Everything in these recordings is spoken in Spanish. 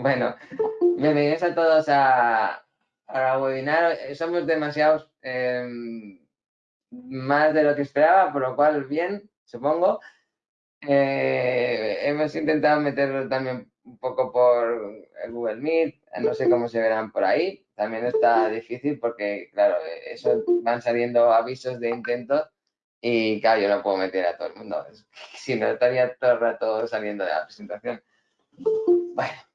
Bueno, bienvenidos a todos a, a webinar. Somos demasiados, em, más de lo que esperaba, por lo cual bien, supongo. Eh, hemos intentado meterlo también un poco por el Google Meet, no sé cómo se verán por ahí. También está difícil porque, claro, eso van saliendo avisos de intentos y, claro, yo no puedo meter a todo el mundo. Si no, estaría todo el rato saliendo de la presentación. Bueno,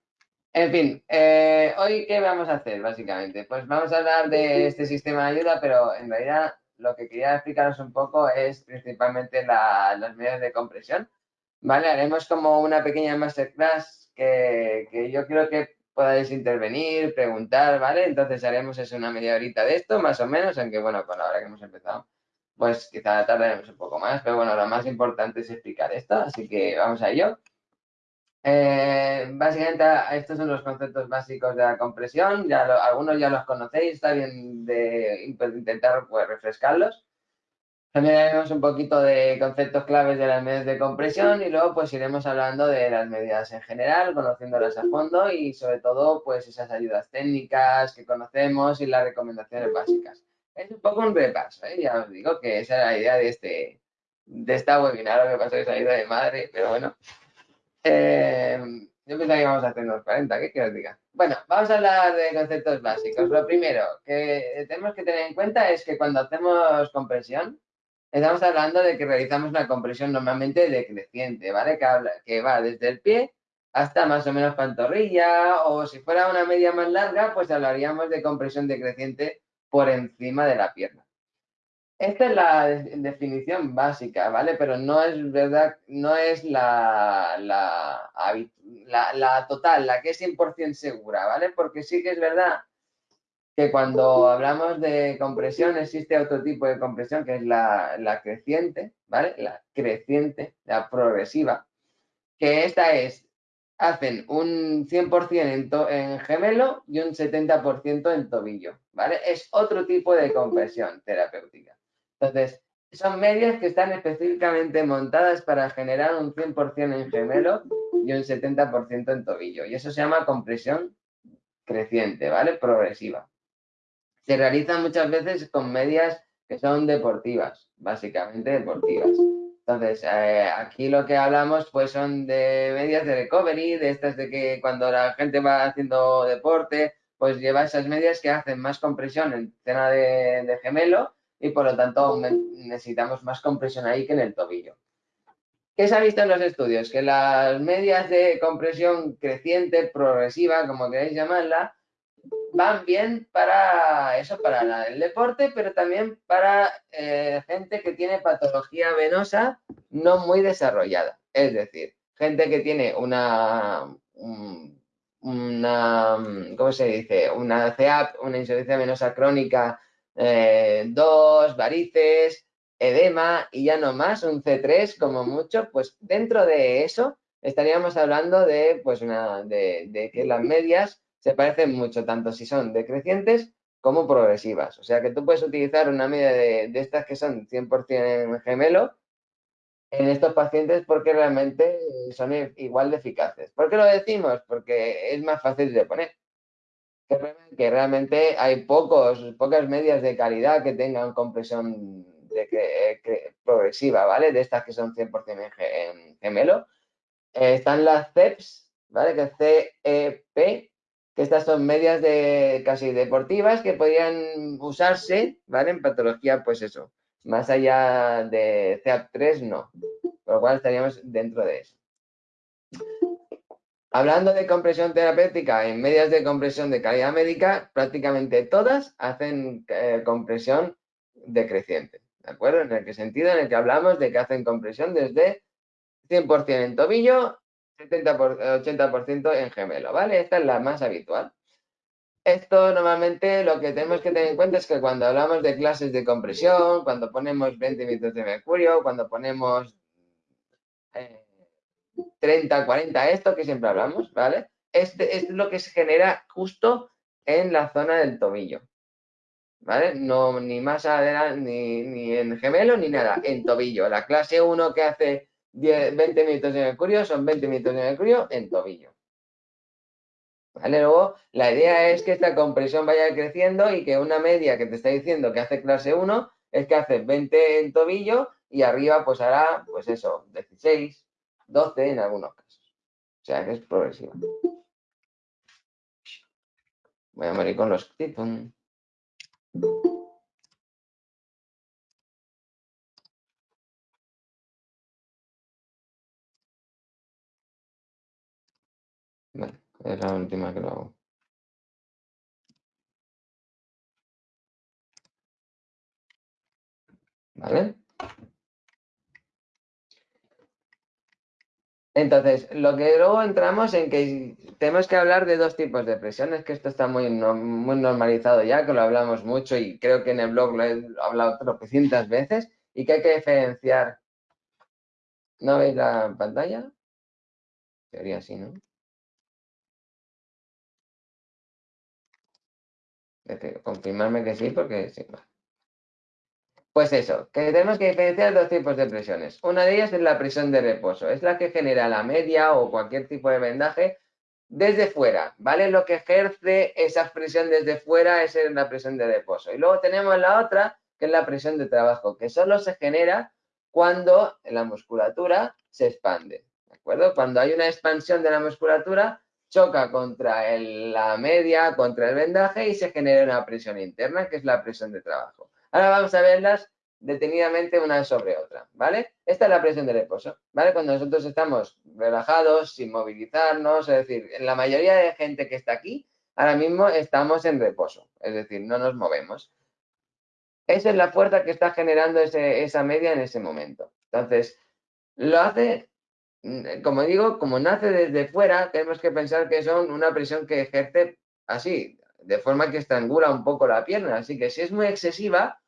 en fin, eh, hoy qué vamos a hacer básicamente? Pues vamos a hablar de este sistema de ayuda, pero en realidad lo que quería explicaros un poco es principalmente las medidas de compresión. ¿Vale? Haremos como una pequeña masterclass que, que yo creo que podáis intervenir, preguntar, ¿vale? Entonces haremos eso una media horita de esto, más o menos, aunque bueno, con la hora que hemos empezado, pues quizá tardaremos un poco más, pero bueno, lo más importante es explicar esto, así que vamos a ello. Eh, básicamente, estos son los conceptos básicos de la compresión. Ya algunos ya los conocéis, está bien de intentar pues, refrescarlos. También haremos un poquito de conceptos claves de las medidas de compresión y luego pues iremos hablando de las medidas en general, conociéndolas a fondo y sobre todo pues esas ayudas técnicas que conocemos y las recomendaciones básicas. Es un poco un repaso, ¿eh? ya os digo que esa era la idea de este de esta webinar, lo que pasa es ayuda de madre, pero bueno. Eh, yo pensaba que íbamos a hacer unos 40, ¿qué quiero diga? Bueno, vamos a hablar de conceptos básicos. Lo primero que tenemos que tener en cuenta es que cuando hacemos compresión, estamos hablando de que realizamos una compresión normalmente decreciente, ¿vale? Que, que va desde el pie hasta más o menos pantorrilla, o si fuera una media más larga, pues hablaríamos de compresión decreciente por encima de la pierna. Esta es la definición básica, ¿vale? Pero no es verdad, no es la, total, la que es 100% segura, ¿vale? Porque sí que es verdad que cuando hablamos de compresión existe otro tipo de compresión que es la, creciente, ¿vale? La creciente, la progresiva, que esta es, hacen un 100% en, en gemelo y un 70% en tobillo, ¿vale? Es otro tipo de compresión terapéutica. Entonces, son medias que están específicamente montadas para generar un 100% en gemelo y un 70% en tobillo. Y eso se llama compresión creciente, ¿vale? Progresiva. Se realiza muchas veces con medias que son deportivas, básicamente deportivas. Entonces, eh, aquí lo que hablamos pues son de medias de recovery, de estas de que cuando la gente va haciendo deporte, pues lleva esas medias que hacen más compresión en zona de gemelo y por lo tanto necesitamos más compresión ahí que en el tobillo. ¿Qué se ha visto en los estudios? Que las medias de compresión creciente, progresiva, como queráis llamarla, van bien para eso, para el deporte, pero también para eh, gente que tiene patología venosa no muy desarrollada. Es decir, gente que tiene una, una ¿cómo se dice? Una CEAP, una insuficiencia venosa crónica eh, dos varices, edema y ya no más, un C3 como mucho, pues dentro de eso estaríamos hablando de, pues una, de, que las medias se parecen mucho, tanto si son decrecientes como progresivas. O sea que tú puedes utilizar una media de, de estas que son 100% gemelo en estos pacientes porque realmente son igual de eficaces. ¿Por qué lo decimos? Porque es más fácil de poner que realmente hay pocos, pocas medias de calidad que tengan compresión de progresiva, ¿vale? De estas que son 100% en, gemelo. Eh, están las CEPs, ¿vale? Que CEP, que estas son medias de casi deportivas que podrían usarse, ¿vale? En patología, pues eso. Más allá de CEAP3, no. Por lo cual estaríamos dentro de eso. Hablando de compresión terapéutica en medias de compresión de calidad médica, prácticamente todas hacen eh, compresión decreciente, ¿de acuerdo? ¿En el sentido? En el que hablamos de que hacen compresión desde 100% en tobillo, 70 80% en gemelo, ¿vale? Esta es la más habitual. Esto normalmente lo que tenemos que tener en cuenta es que cuando hablamos de clases de compresión, cuando ponemos 20 minutos de mercurio, cuando ponemos eh, 30, 40, esto que siempre hablamos, ¿vale? Este es lo que se genera justo en la zona del tobillo, ¿vale? No, ni más adelante, ni, en gemelo, ni nada, en tobillo. La clase 1 que hace 10, 20 minutos de mercurio son 20 minutos de mercurio en tobillo. ¿Vale? Luego, la idea es que esta compresión vaya creciendo y que una media que te está diciendo que hace clase 1 es que hace 20 en tobillo y arriba pues hará, pues eso, 16, 12 en algunos casos. O sea que es progresivo. Voy a morir con los tipos. Vale, es la última que lo hago. ¿Vale? Entonces, lo que luego entramos en que tenemos que hablar de dos tipos de presiones, que esto está muy, normalizado ya, que lo hablamos mucho y creo que en el blog lo he hablado tropecientas veces, y que hay que diferenciar. ¿No veis la pantalla? Sería así, ¿no? Confirmarme que sí, porque sí. Pues eso, que tenemos que diferenciar dos tipos de presiones. Una de ellas es la presión de reposo, es la que genera la media o cualquier tipo de vendaje desde fuera, ¿vale? Lo que ejerce esa presión desde fuera es la presión de reposo. Y luego tenemos la otra, que es la presión de trabajo, que solo se genera cuando la musculatura se expande, ¿de acuerdo? Cuando hay una expansión de la musculatura, choca contra la media, contra el vendaje y se genera una presión interna, que es la presión de trabajo. Ahora vamos a verlas detenidamente una sobre otra, ¿vale? Esta es la presión de reposo, ¿vale? Cuando nosotros estamos relajados, sin movilizarnos, es decir, la mayoría de gente que está aquí, ahora mismo estamos en reposo, es decir, no nos movemos. Esa es la fuerza que está generando esa media en ese momento. Entonces, lo hace, mm, como digo, como nace desde fuera, tenemos que pensar que son una presión que ejerce así, de forma que estrangula un poco la pierna. Así que si es muy excesiva,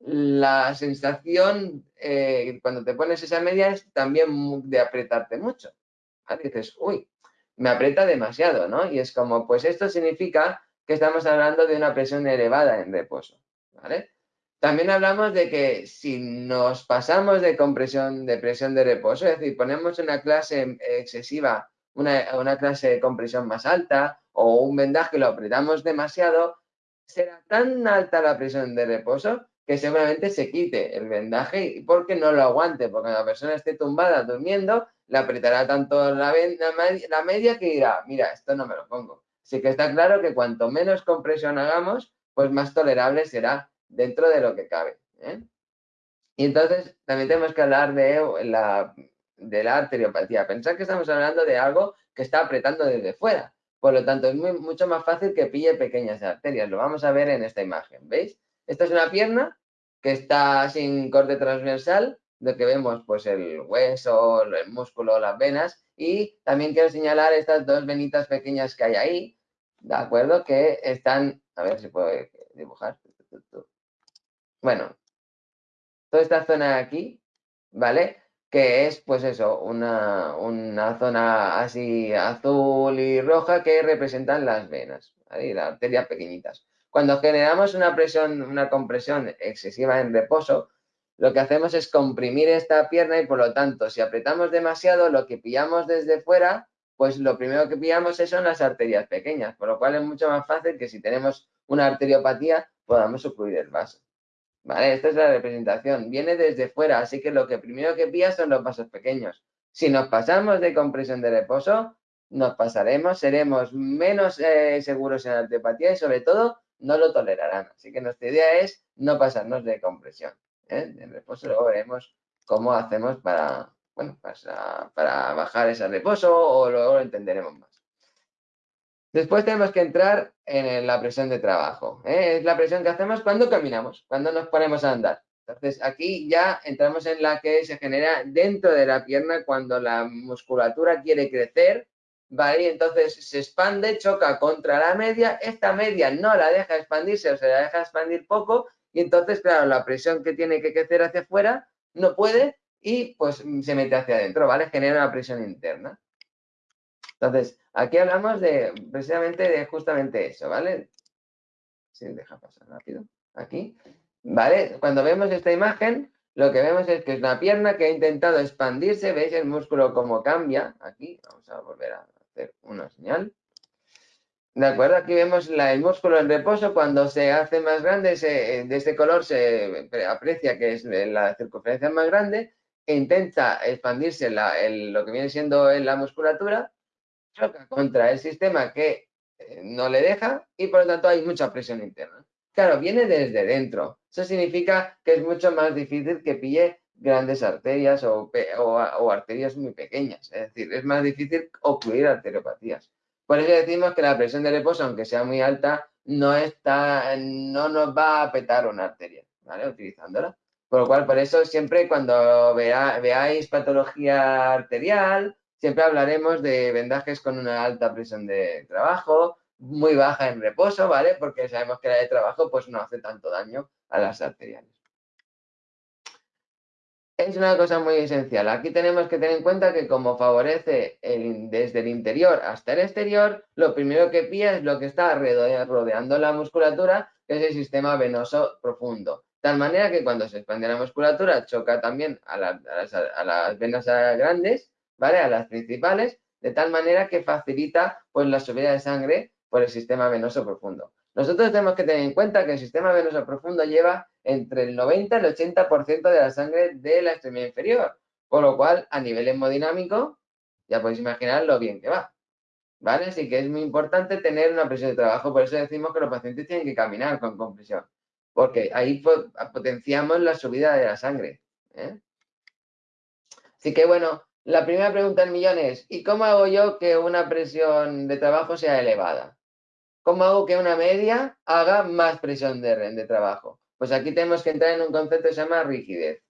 la sensación eh, cuando te pones esa media es también de apretarte mucho. Dices, uy, me aprieta demasiado, ¿no? Y es como, pues esto significa que estamos hablando de una presión elevada en reposo. También hablamos de que si nos pasamos de compresión, de presión de reposo, es decir, ponemos una clase excesiva, una, una clase de compresión más alta o un vendaje lo apretamos demasiado, será tan alta la presión de reposo que seguramente se quite el vendaje porque no lo aguante, porque la persona esté tumbada durmiendo, le apretará tanto la, la, media que dirá, mira, esto no me lo pongo. Así que está claro que cuanto menos compresión hagamos, pues más tolerable será dentro de lo que cabe. ¿eh? Y entonces también tenemos que hablar de la, de la arteriopatía. Pensar que estamos hablando de algo que está apretando desde fuera. Por lo tanto, es mucho más fácil que pille pequeñas arterias. Lo vamos a ver en esta imagen, ¿veis? Esta es una pierna que está sin corte transversal, de que vemos pues el hueso, el músculo, las venas. Y también quiero señalar estas dos venitas pequeñas que hay ahí, ¿de acuerdo? Que están, a ver si puedo dibujar. Bueno, toda esta zona de aquí, ¿vale? Que es, pues eso, una, una zona así azul y roja que representan las venas, ¿vale? Y las arterias pequeñitas. Cuando generamos una presión, una compresión excesiva en reposo, lo que hacemos es comprimir esta pierna y por lo tanto, si apretamos demasiado, lo que pillamos desde fuera, pues lo primero que pillamos son las arterias pequeñas, por lo cual es mucho más fácil que si tenemos una arteriopatía podamos ocurrir el vaso. ¿Vale? Esta es la representación. Viene desde fuera, así que lo que primero que pilla son los vasos pequeños. Si nos pasamos de compresión de reposo, nos pasaremos, seremos menos eh, seguros en la arteriopatía y sobre todo no lo tolerarán. Así que nuestra idea es no pasarnos de compresión. ¿eh? En reposo luego veremos cómo hacemos para, bueno, para, para bajar ese reposo o luego lo entenderemos más. Después tenemos que entrar en la presión de trabajo. ¿eh? Es la presión que hacemos cuando caminamos, cuando nos ponemos a andar. Entonces, aquí ya entramos en la que se genera dentro de la pierna cuando la musculatura quiere crecer ¿vale? entonces se expande, choca contra la media, esta media no la deja expandirse o se la deja expandir poco y entonces, claro, la presión que tiene que crecer hacia afuera no puede y pues se mete hacia adentro, ¿vale? Genera una presión interna. Entonces, aquí hablamos de precisamente de justamente eso, ¿vale? Sí, deja pasar rápido. Aquí, ¿vale? Cuando vemos esta imagen, lo que vemos es que es una pierna que ha intentado expandirse, ¿veis el músculo cómo cambia? Aquí, vamos a volver a hacer una señal. ¿De acuerdo? Aquí vemos el músculo en reposo. Cuando se hace más grande, de este color se aprecia que es la circunferencia más grande e intenta expandirse lo que viene siendo la musculatura, choca contra el sistema que eh, no le deja y por lo tanto hay mucha presión interna. Claro, viene desde dentro. Eso significa que es mucho más difícil que pille grandes arterias o, arterias muy pequeñas. Es decir, es más difícil ocluir arteriopatías. Por eso decimos que la presión de reposo, aunque sea muy alta, no, está, no nos va a petar una arteria, ¿vale? Utilizándola. Por lo cual, por eso siempre cuando veáis patología arterial, siempre hablaremos de vendajes con una alta presión de trabajo, muy baja en reposo, ¿vale? Porque sabemos que la de trabajo pues no hace tanto daño a las arteriales es una cosa muy esencial. Aquí tenemos que tener en cuenta que como favorece desde el interior hasta el exterior, lo primero que pilla es lo que está rodeando la musculatura, que es el sistema venoso profundo. Tal manera que cuando se expande la musculatura choca también a, las, venas grandes, ¿vale? A las principales, de tal manera que facilita pues, la subida de sangre por el sistema venoso profundo. Nosotros tenemos que tener en cuenta que el sistema venoso profundo lleva entre el 90 y el 80% de la sangre de la extremidad inferior, por lo cual a nivel hemodinámico ya podéis imaginar lo bien que va. ¿Vale? Así que es muy importante tener una presión de trabajo, por eso decimos que los pacientes tienen que caminar con compresión, porque ahí potenciamos la subida de la sangre. ¿eh? Así que bueno, la primera pregunta del millón es, ¿y cómo hago yo que una presión de trabajo sea elevada? ¿Cómo hago que una media haga más presión de, trabajo? Pues aquí tenemos que entrar en un concepto que se llama rigidez.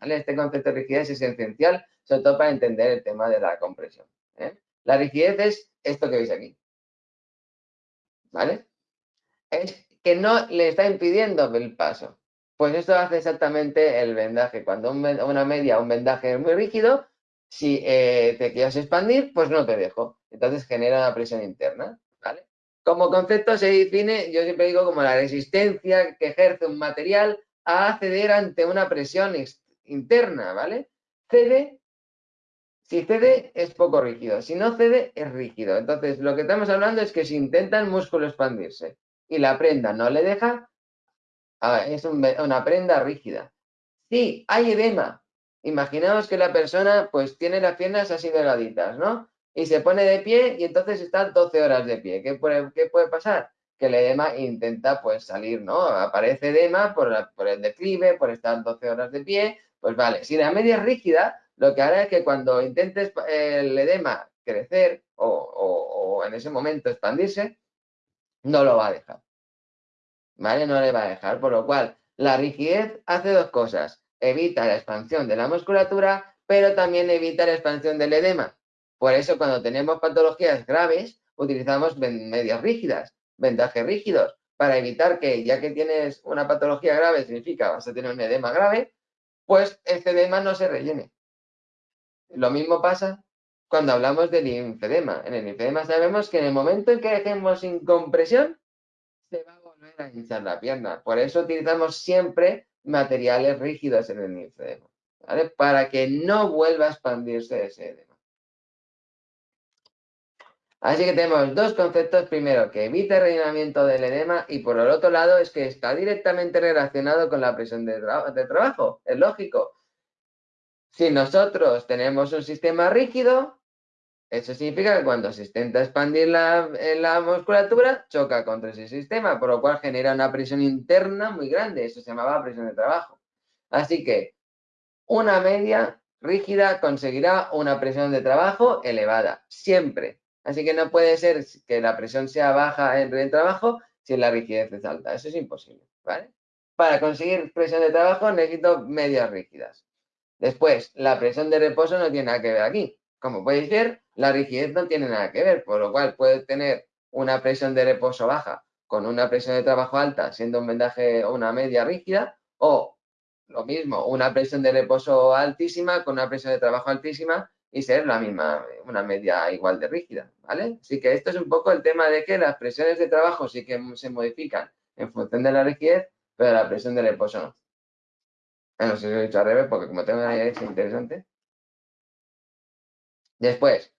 Este concepto de rigidez es esencial, sobre todo para entender el tema de la compresión. ¿eh? La rigidez es esto que veis aquí. ¿Vale? Es que no le está impidiendo el paso. Pues esto hace exactamente el vendaje. Cuando una media, un vendaje es muy rígido, si eh, te quieres expandir, pues no te dejo. Entonces genera una presión interna. ¿vale? Como concepto se define, yo siempre digo, como la resistencia que ejerce un material a ceder ante una presión interna, ¿vale? Cede, si cede es poco rígido, si no cede es rígido. Entonces, lo que estamos hablando es que si intenta el músculo expandirse y la prenda no le deja, es una prenda rígida. Si hay edema, imaginaos que la persona pues tiene las piernas así delgaditas, ¿no? Y se pone de pie y entonces está 12 horas de pie. ¿Qué puede, qué puede pasar? Que el edema intenta pues salir, ¿no? Aparece edema por, el declive, por estar 12 horas de pie, pues vale. Si la media es rígida, lo que hará es que cuando intentes el edema crecer o, o en ese momento expandirse, no lo va a dejar. ¿Vale? No le va a dejar. Por lo cual, la rigidez hace dos cosas. Evita la expansión de la musculatura, pero también evita la expansión del edema. Por eso cuando tenemos patologías graves, utilizamos medias rígidas, vendajes rígidos, para evitar que ya que tienes una patología grave, significa vas a tener un edema grave, pues este edema no se rellene. Lo mismo pasa cuando hablamos del linfedema. En el linfedema sabemos que en el momento en que dejemos sin compresión, se va a volver a hinchar la pierna. Por eso utilizamos siempre materiales rígidos en el linfedema, ¿vale? Para que no vuelva a expandirse ese edema. Así que tenemos dos conceptos. Primero, que evita el rellenamiento del edema y por el otro lado es que está directamente relacionado con la presión de, trabajo. Es lógico. Si nosotros tenemos un sistema rígido, eso significa que cuando se intenta expandir la, la, musculatura, choca contra ese sistema, por lo cual genera una presión interna muy grande. Eso se llamaba presión de trabajo. Así que una media rígida conseguirá una presión de trabajo elevada, siempre. Así que no puede ser que la presión sea baja en el trabajo si la rigidez es alta. Eso es imposible. Para conseguir presión de trabajo necesito medias rígidas. Después, la presión de reposo no tiene nada que ver aquí. Como podéis ver, la rigidez no tiene nada que ver, por lo cual puede tener una presión de reposo baja con una presión de trabajo alta, siendo un vendaje o una media rígida, o lo mismo, una presión de reposo altísima con una presión de trabajo altísima y ser la misma, una media igual de rígida, ¿vale? Así que esto es un poco el tema de que las presiones de trabajo sí que se modifican en función de la rigidez, pero la presión del reposo no. No sé si lo he dicho al revés, porque como tengo una idea es interesante. Después,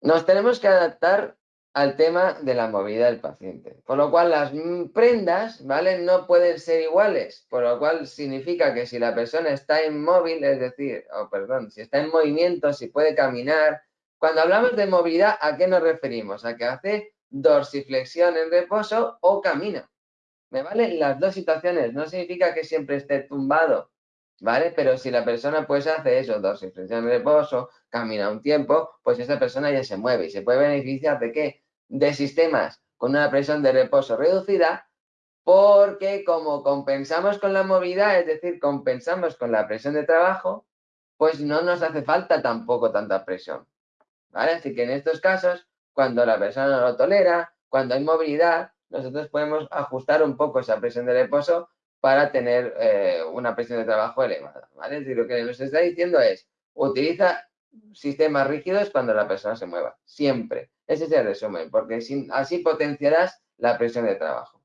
nos tenemos que adaptar al tema de la movilidad del paciente. Por lo cual las prendas, ¿vale? No pueden ser iguales, por lo cual significa que si la persona está inmóvil, es decir, oh, perdón, si está en movimiento, si puede caminar. Cuando hablamos de movilidad, ¿a qué nos referimos? A que hace dorsiflexión en reposo o camina. ¿Me valen las dos situaciones? No significa que siempre esté tumbado, ¿vale? Pero si la persona pues hace eso, dorsiflexión en reposo, camina un tiempo, pues esa persona ya se mueve y se puede beneficiar de qué? De sistemas con una presión de reposo reducida, porque como compensamos con la movilidad, es decir, compensamos con la presión de trabajo, pues no nos hace falta tampoco tanta presión, ¿vale? Así que en estos casos, cuando la persona no lo tolera, cuando hay movilidad, nosotros podemos ajustar un poco esa presión de reposo para tener eh, una presión de trabajo elevada, ¿vale? Es decir, lo que nos está diciendo es, utiliza sistemas rígidos cuando la persona se mueva, siempre. Ese es el resumen, porque así potenciarás la presión de trabajo.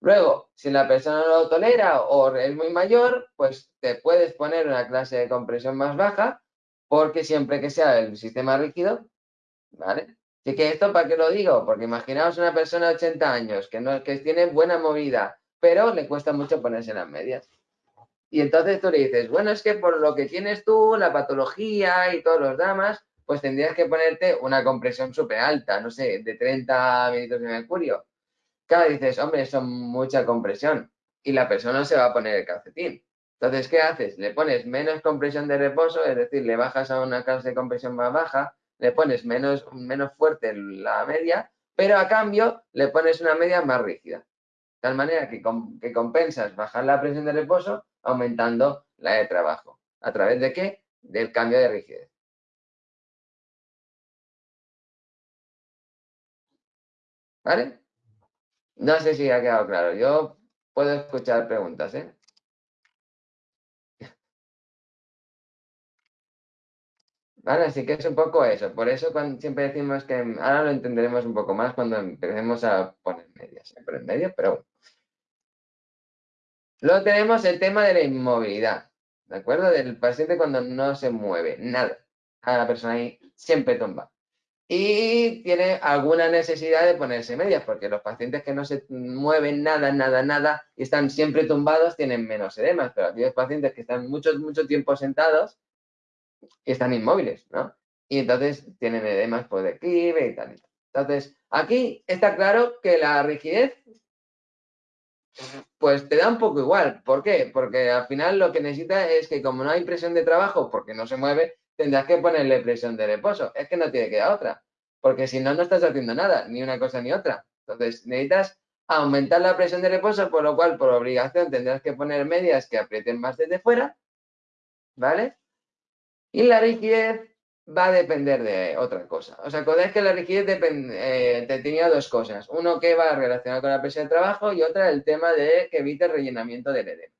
Luego, si la persona no lo tolera o es muy mayor, pues te puedes poner una clase de compresión más baja, porque siempre que sea el sistema rígido, ¿vale? Así que esto, ¿para qué lo digo? Porque imaginaos una persona de 80 años que, no, que tiene buena movida, pero le cuesta mucho ponerse las medias. Y entonces tú le dices, bueno, es que por lo que tienes tú, la patología y todos los damas, pues tendrías que ponerte una compresión súper alta, no sé, de 30 minutos de mercurio. Claro, dices, hombre, eso es mucha compresión. Y la persona se va a poner el calcetín. Entonces, ¿qué haces? Le pones menos compresión de reposo, es decir, le bajas a una clase de compresión más baja, le pones menos, menos fuerte la media, pero a cambio le pones una media más rígida. De tal manera que, que compensas bajar la presión de reposo aumentando la de trabajo. ¿A través de qué? Del cambio de rigidez. ¿Vale? No sé si ha quedado claro. Yo puedo escuchar preguntas, ¿eh? ¿Vale? Así que es un poco eso. Por eso siempre decimos que ahora lo entenderemos un poco más cuando empecemos a poner medias. En medio, pero Luego tenemos el tema de la inmovilidad, ¿de acuerdo? Del paciente cuando no se mueve, nada. A la persona ahí siempre tumba. Y tiene alguna necesidad de ponerse medias, porque los pacientes que no se mueven nada, nada, nada, y están siempre tumbados, tienen menos edemas, pero aquellos pacientes que están mucho, mucho tiempo sentados, están inmóviles, ¿no? Y entonces tienen edemas por declive y tal. Entonces, aquí está claro que la rigidez pues te da un poco igual. ¿Por qué? Porque al final lo que necesita es que como no hay presión de trabajo, porque no se mueve, tendrás que ponerle presión de reposo. Es que no tiene que dar otra. Porque si no, no estás haciendo nada, ni una cosa ni otra. Entonces necesitas aumentar la presión de reposo, por lo cual por obligación tendrás que poner medias que aprieten más desde fuera. ¿Vale? Y la rigidez va a depender de otra cosa. O sea, es que la rigidez eh, tenía dos cosas. Uno que va relacionado con la presión de trabajo y otra el tema de que evite el rellenamiento del edema.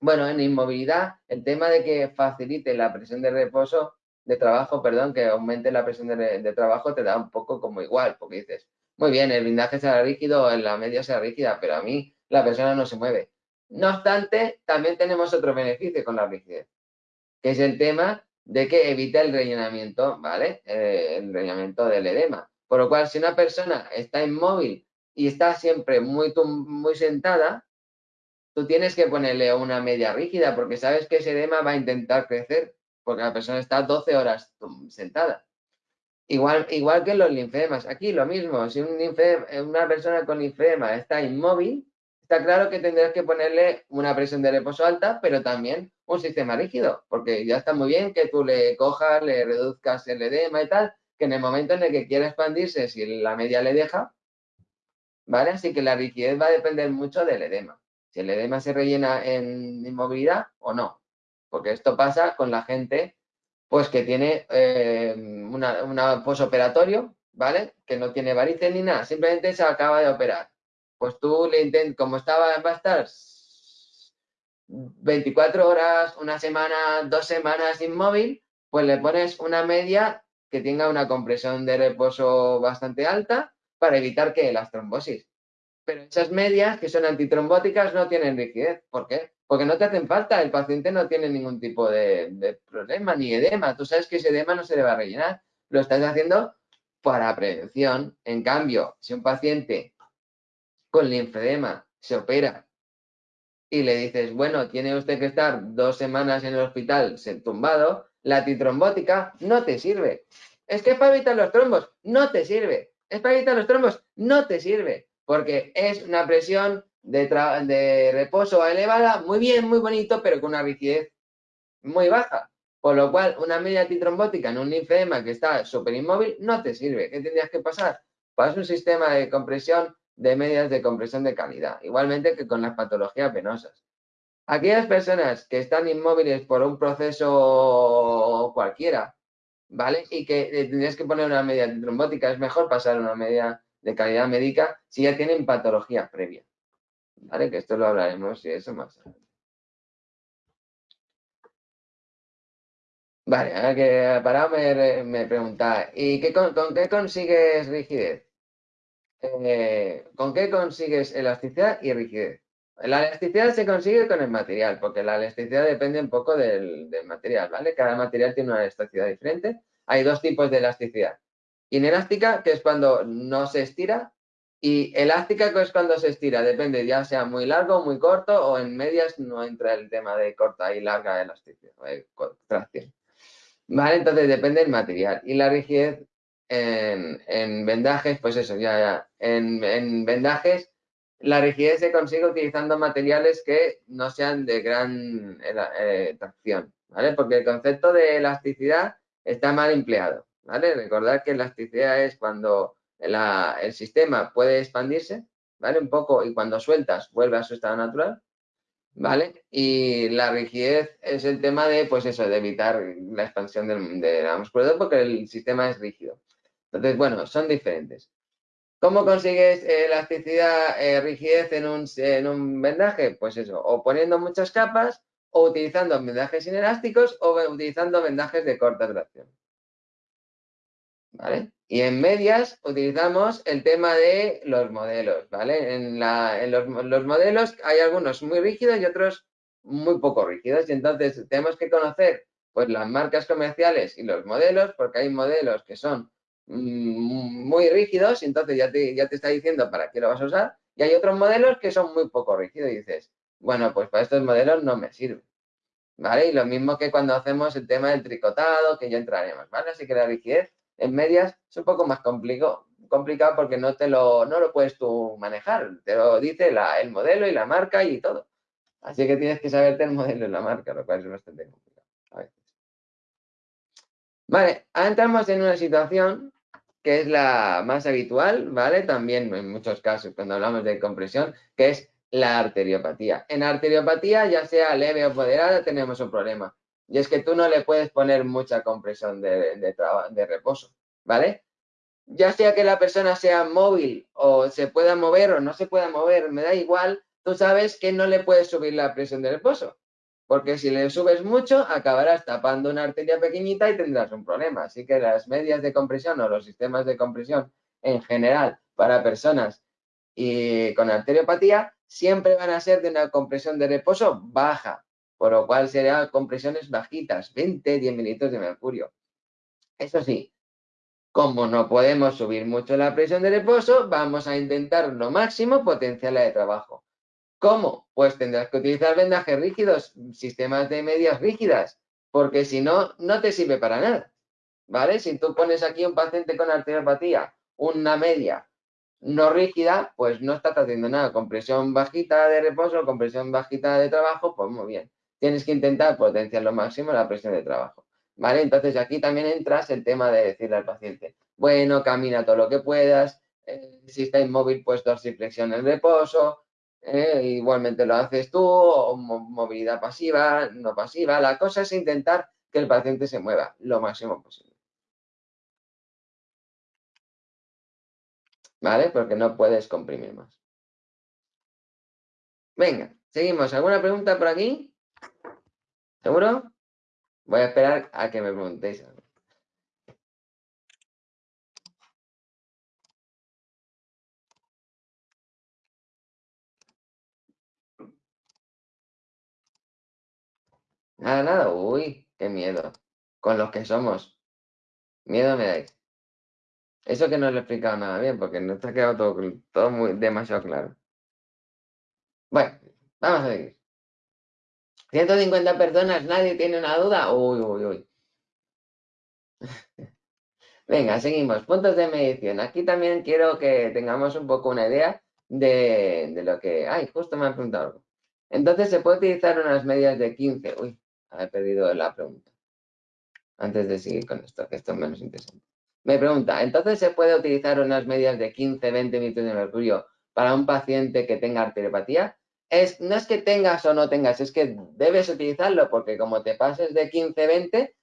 Bueno, en inmovilidad, el tema de que facilite la presión de reposo, de trabajo, perdón, que aumente la presión de, trabajo te da un poco como igual, porque dices, muy bien, el blindaje será rígido, la media será rígida, pero a mí la persona no se mueve. No obstante, también tenemos otro beneficio con la rigidez, que es el tema de que evita el rellenamiento, ¿vale? Eh, el rellenamiento del edema. Por lo cual, si una persona está inmóvil y está siempre muy, muy sentada, tú tienes que ponerle una media rígida porque sabes que ese edema va a intentar crecer porque la persona está 12 horas sentada. Igual, igual que los linfemas. Aquí lo mismo, si un una persona con linfema está inmóvil, está claro que tendrás que ponerle una presión de reposo alta, pero también un sistema rígido, porque ya está muy bien que tú le cojas, le reduzcas el edema y tal, que en el momento en el que quiera expandirse, si la media le deja, ¿vale? Así que la rigidez va a depender mucho del edema. Si el edema se rellena en inmovilidad o no, porque esto pasa con la gente pues que tiene eh, una, posoperatorio, ¿vale? Que no tiene varices ni nada, simplemente se acaba de operar pues tú le intentas, como estaba, va a estar 24 horas, una semana, dos semanas inmóvil, pues le pones una media que tenga una compresión de reposo bastante alta para evitar que las trombosis. Pero esas medias que son antitrombóticas no tienen rigidez. ¿Por qué? Porque no te hacen falta, el paciente no tiene ningún tipo de problema, ni edema. Tú sabes que ese edema no se le va a rellenar. Lo estás haciendo para prevención. En cambio, si un paciente con linfedema se opera y le dices, bueno, tiene usted que estar dos semanas en el hospital tumbado, la titrombótica no te sirve. Es que es para evitar los trombos, no te sirve. Es para evitar los trombos, no te sirve. Porque es una presión de, de reposo elevada, muy bien, muy bonito, pero con una rigidez muy baja. Por lo cual, una media titrombótica en un linfedema que está súper inmóvil no te sirve. ¿Qué tendrías que pasar? Pasas un sistema de compresión de medias de compresión de calidad, igualmente que con las patologías venosas. Aquellas personas que están inmóviles por un proceso cualquiera, ¿vale? Y que tendrías que poner una media trombótica, es mejor pasar una media de calidad médica si ya tienen patología previa, ¿vale? Que esto lo hablaremos y eso más Vale, ahora que parado me, me pregunta, ¿y qué, con qué consigues rigidez? Eh, ¿Con qué consigues elasticidad y rigidez? La elasticidad se consigue con el material, porque la elasticidad depende un poco del, material, ¿vale? Cada material tiene una elasticidad diferente. Hay dos tipos de elasticidad. Inelástica, que es cuando no se estira, y elástica, que es cuando se estira. Depende, ya sea muy largo, muy corto, o en medias no entra el tema de corta y larga elasticidad, eh. ¿Vale? Entonces depende del material. Y la rigidez en, vendajes, pues eso, ya, ya. En, vendajes, la rigidez se consigue utilizando materiales que no sean de gran eh, tracción, ¿vale? Porque el concepto de elasticidad está mal empleado, ¿vale? Recordad que elasticidad es cuando el sistema puede expandirse, ¿vale? Un poco y cuando sueltas vuelve a su estado natural, ¿vale? Y la rigidez es el tema de, pues eso, de evitar la expansión de la musculatura porque el sistema es rígido. Entonces, bueno, son diferentes. ¿Cómo consigues elasticidad, eh, rigidez en un, en un vendaje? Pues eso, o poniendo muchas capas, o utilizando vendajes inelásticos, o utilizando vendajes de corta duración. ¿Vale? Y en medias utilizamos el tema de los modelos, ¿vale? En, los, los, modelos hay algunos muy rígidos y otros muy poco rígidos. Y entonces tenemos que conocer pues, las marcas comerciales y los modelos, porque hay modelos que son muy rígidos y entonces ya te, ya te está diciendo para qué lo vas a usar. Y hay otros modelos que son muy poco rígidos y dices, bueno, pues para estos modelos no me sirve. ¿Vale? Y lo mismo que cuando hacemos el tema del tricotado, que ya entraremos, ¿vale? Así que la rigidez en medias es un poco más complicado, complicado porque no te lo, no lo puedes tú manejar. Te lo dice el modelo y la marca y todo. Así que tienes que saberte el modelo y la marca, lo cual es bastante complicado a veces. Vale, ahora entramos en una situación que es la más habitual, ¿vale? También en muchos casos cuando hablamos de compresión, que es la arteriopatía. En arteriopatía, ya sea leve o moderada, tenemos un problema. Y es que tú no le puedes poner mucha compresión de, de reposo, ¿vale? Ya sea que la persona sea móvil o se pueda mover o no se pueda mover, me da igual, tú sabes que no le puedes subir la presión de reposo porque si le subes mucho acabarás tapando una arteria pequeñita y tendrás un problema. Así que las medias de compresión o los sistemas de compresión en general para personas y con arteriopatía siempre van a ser de una compresión de reposo baja, por lo cual serán compresiones bajitas, 20, 10 mililitros de mercurio. Eso sí, como no podemos subir mucho la presión de reposo, vamos a intentar lo máximo potenciarla de trabajo. ¿Cómo? Pues tendrás que utilizar vendajes rígidos, sistemas de medias rígidas, porque si no, no te sirve para nada. ¿Vale? Si tú pones aquí un paciente con arteriopatía, una media no rígida, pues no estás haciendo nada. Compresión bajita de reposo, compresión bajita de trabajo, pues muy bien. Tienes que intentar potenciar lo máximo la presión de trabajo. ¿Vale? Entonces aquí también entras el tema de decirle al paciente, bueno, camina todo lo que puedas, eh, si está inmóvil, pues dorsiflexión en reposo, ¿eh? igualmente lo haces tú, movilidad pasiva, no pasiva. La cosa es intentar que el paciente se mueva lo máximo posible. ¿Vale? Porque no puedes comprimir más. Venga, seguimos. ¿Alguna pregunta por aquí? ¿Seguro? Voy a esperar a que me preguntéis. Nada, nada. Uy, qué miedo. Con los que somos. Miedo me dais. Eso que no lo he explicado nada bien, porque no está quedado todo, muy, demasiado claro. Bueno, vamos a seguir. 150 personas, nadie tiene una duda. Uy, uy, uy. Venga, seguimos. Puntos de medición. Aquí también quiero que tengamos un poco una idea de, lo que... Ay, justo me han preguntado algo. Entonces, se puede utilizar unas medias de 15. Uy, he perdido la pregunta. Antes de seguir con esto, que esto es menos interesante. Me pregunta, ¿entonces se puede utilizar unas medias de 15, 20 minutos de mercurio para un paciente que tenga arteriopatía? Es, no es que tengas o no tengas, es que debes utilizarlo porque como te pases de 15, 20,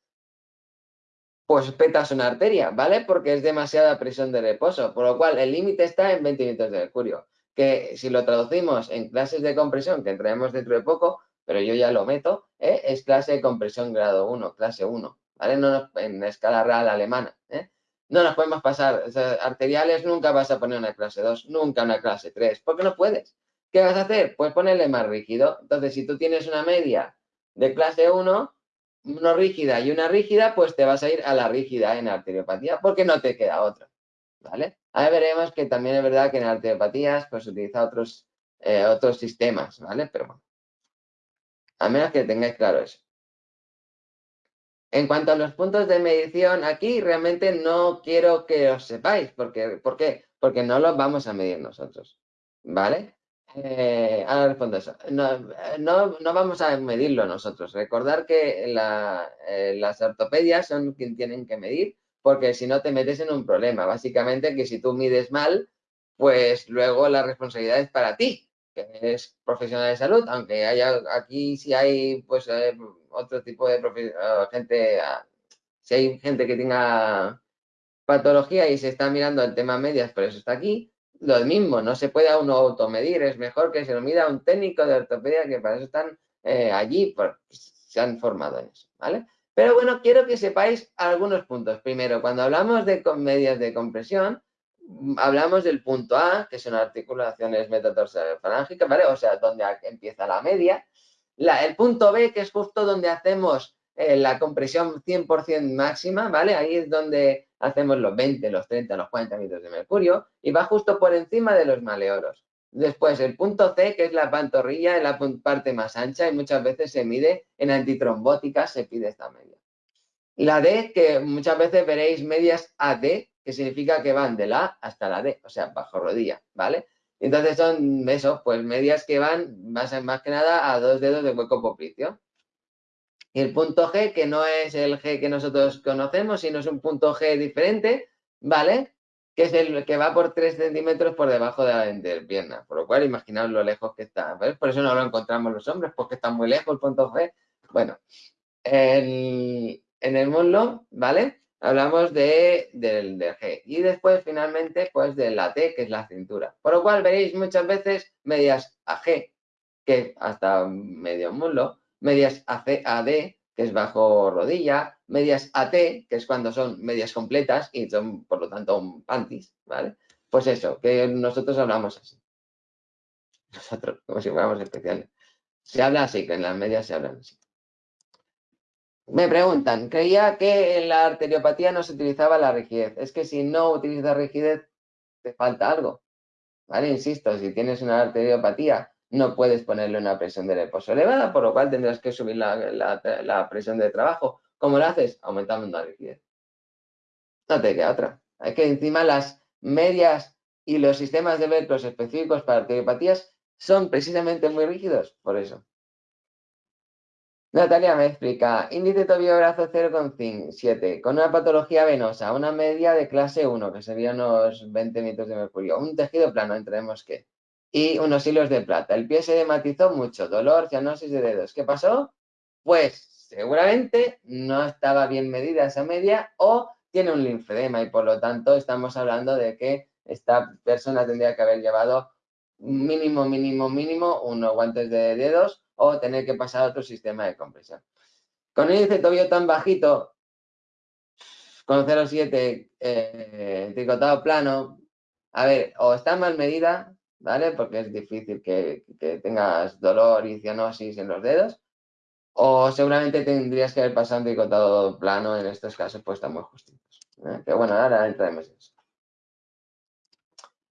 pues petas una arteria, ¿vale? Porque es demasiada presión de reposo, por lo cual el límite está en 20 minutos de mercurio, que si lo traducimos en clases de compresión, que entraremos dentro de poco, pero yo ya lo meto, ¿eh? es clase de compresión grado 1, clase 1, ¿vale? No en escala real alemana, ¿eh? No nos podemos pasar, arteriales nunca vas a poner una clase 2, nunca una clase 3, porque no puedes. ¿Qué vas a hacer? Pues ponerle más rígido. Entonces, si tú tienes una media de clase 1, una rígida y una rígida, pues te vas a ir a la rígida en arteriopatía porque no te queda otra, ¿vale? Ahora veremos que también es verdad que en arteriopatías pues se utiliza otros, eh, otros sistemas, ¿vale? Pero bueno, a menos que tengáis claro eso. En cuanto a los puntos de medición, aquí realmente no quiero que os sepáis, porque, ¿por qué? Porque no los vamos a medir nosotros, ¿vale? Eh, ahora respondo eso. No, vamos a medirlo nosotros. Recordar que eh, las ortopedias son quien tienen que medir, porque si no te metes en un problema. Básicamente que si tú mides mal, pues luego la responsabilidad es para ti, eres profesional de salud, aunque haya aquí si hay pues eh, otro tipo de gente, ah, si hay gente que tenga patología y se está mirando el tema medias, por eso está aquí, lo mismo, no se puede a uno automedir, es mejor que se lo mida un técnico de ortopedia que para eso están eh, allí, porque se han formado en eso, ¿vale? Pero bueno, quiero que sepáis algunos puntos. Primero, cuando hablamos de medias de compresión, hablamos del punto A, que son articulaciones metatarsalofalángica, ¿vale? O sea, donde empieza la media. el punto B, que es justo donde hacemos eh, la compresión 100% máxima, ¿vale? Ahí es donde hacemos los 20, los 30, los 40 minutos de mercurio y va justo por encima de los maleoros. Después, el punto C, que es la pantorrilla, en la parte más ancha y muchas veces se mide en antitrombóticas, se pide esta media. La D, que muchas veces veréis medias AD, que significa que van de la A hasta la D, o sea, bajo rodilla, ¿vale? Entonces son eso, pues medias que van más, más que nada a dos dedos de hueco poplicio. Y el punto G, que no es el G que nosotros conocemos, sino es un punto G diferente, ¿vale? Que es el que va por 3 centímetros por debajo de la pierna. Por lo cual, imaginaos lo lejos que está. Por eso no lo encontramos los hombres, porque está muy lejos el punto G. Bueno, en el muslo, ¿vale? Hablamos de, del, del, G. Y después, finalmente, pues de la T, que es la cintura. Por lo cual, veréis muchas veces medias a G, que hasta medio muslo, medias AD, que es bajo rodilla, medias AT, que es cuando son medias completas y son, por lo tanto, un panties, ¿vale? Pues eso, que nosotros hablamos así. Nosotros, como si fuéramos especiales. Se habla así, que en las medias se hablan así. Me preguntan, creía que en la arteriopatía no se utilizaba la rigidez. Es que si no utilizas rigidez, te falta algo. ¿Vale? Insisto, si tienes una arteriopatía no puedes ponerle una presión de reposo elevada, por lo cual tendrás que subir la, presión de trabajo. ¿Cómo lo haces? Aumentando la rigidez. No te queda otra. Hay que encima las medias y los sistemas de velcros específicos para arteriopatías son precisamente muy rígidos, por eso. Natalia me explica, índice tobillo brazo 0,7, con una patología venosa, una media de clase 1, que serían unos 20 metros de mercurio, un tejido plano, entremos que y unos hilos de plata. El pie se dematizó mucho, dolor, cianosis de dedos. ¿Qué pasó? Pues seguramente no estaba bien medida esa media o tiene un linfedema y por lo tanto estamos hablando de que esta persona tendría que haber llevado mínimo, mínimo, mínimo unos guantes de dedos o tener que pasar a otro sistema de compresión. Con un índice tobillo tan bajito, con 0,7 eh, tricotado plano, a ver, o está mal medida ¿vale? Porque es difícil que, tengas dolor y cianosis en los dedos. O seguramente tendrías que haber pasado un tricotado plano, en estos casos pues están muy justitos. ¿eh? Bueno, ahora entraremos en eso.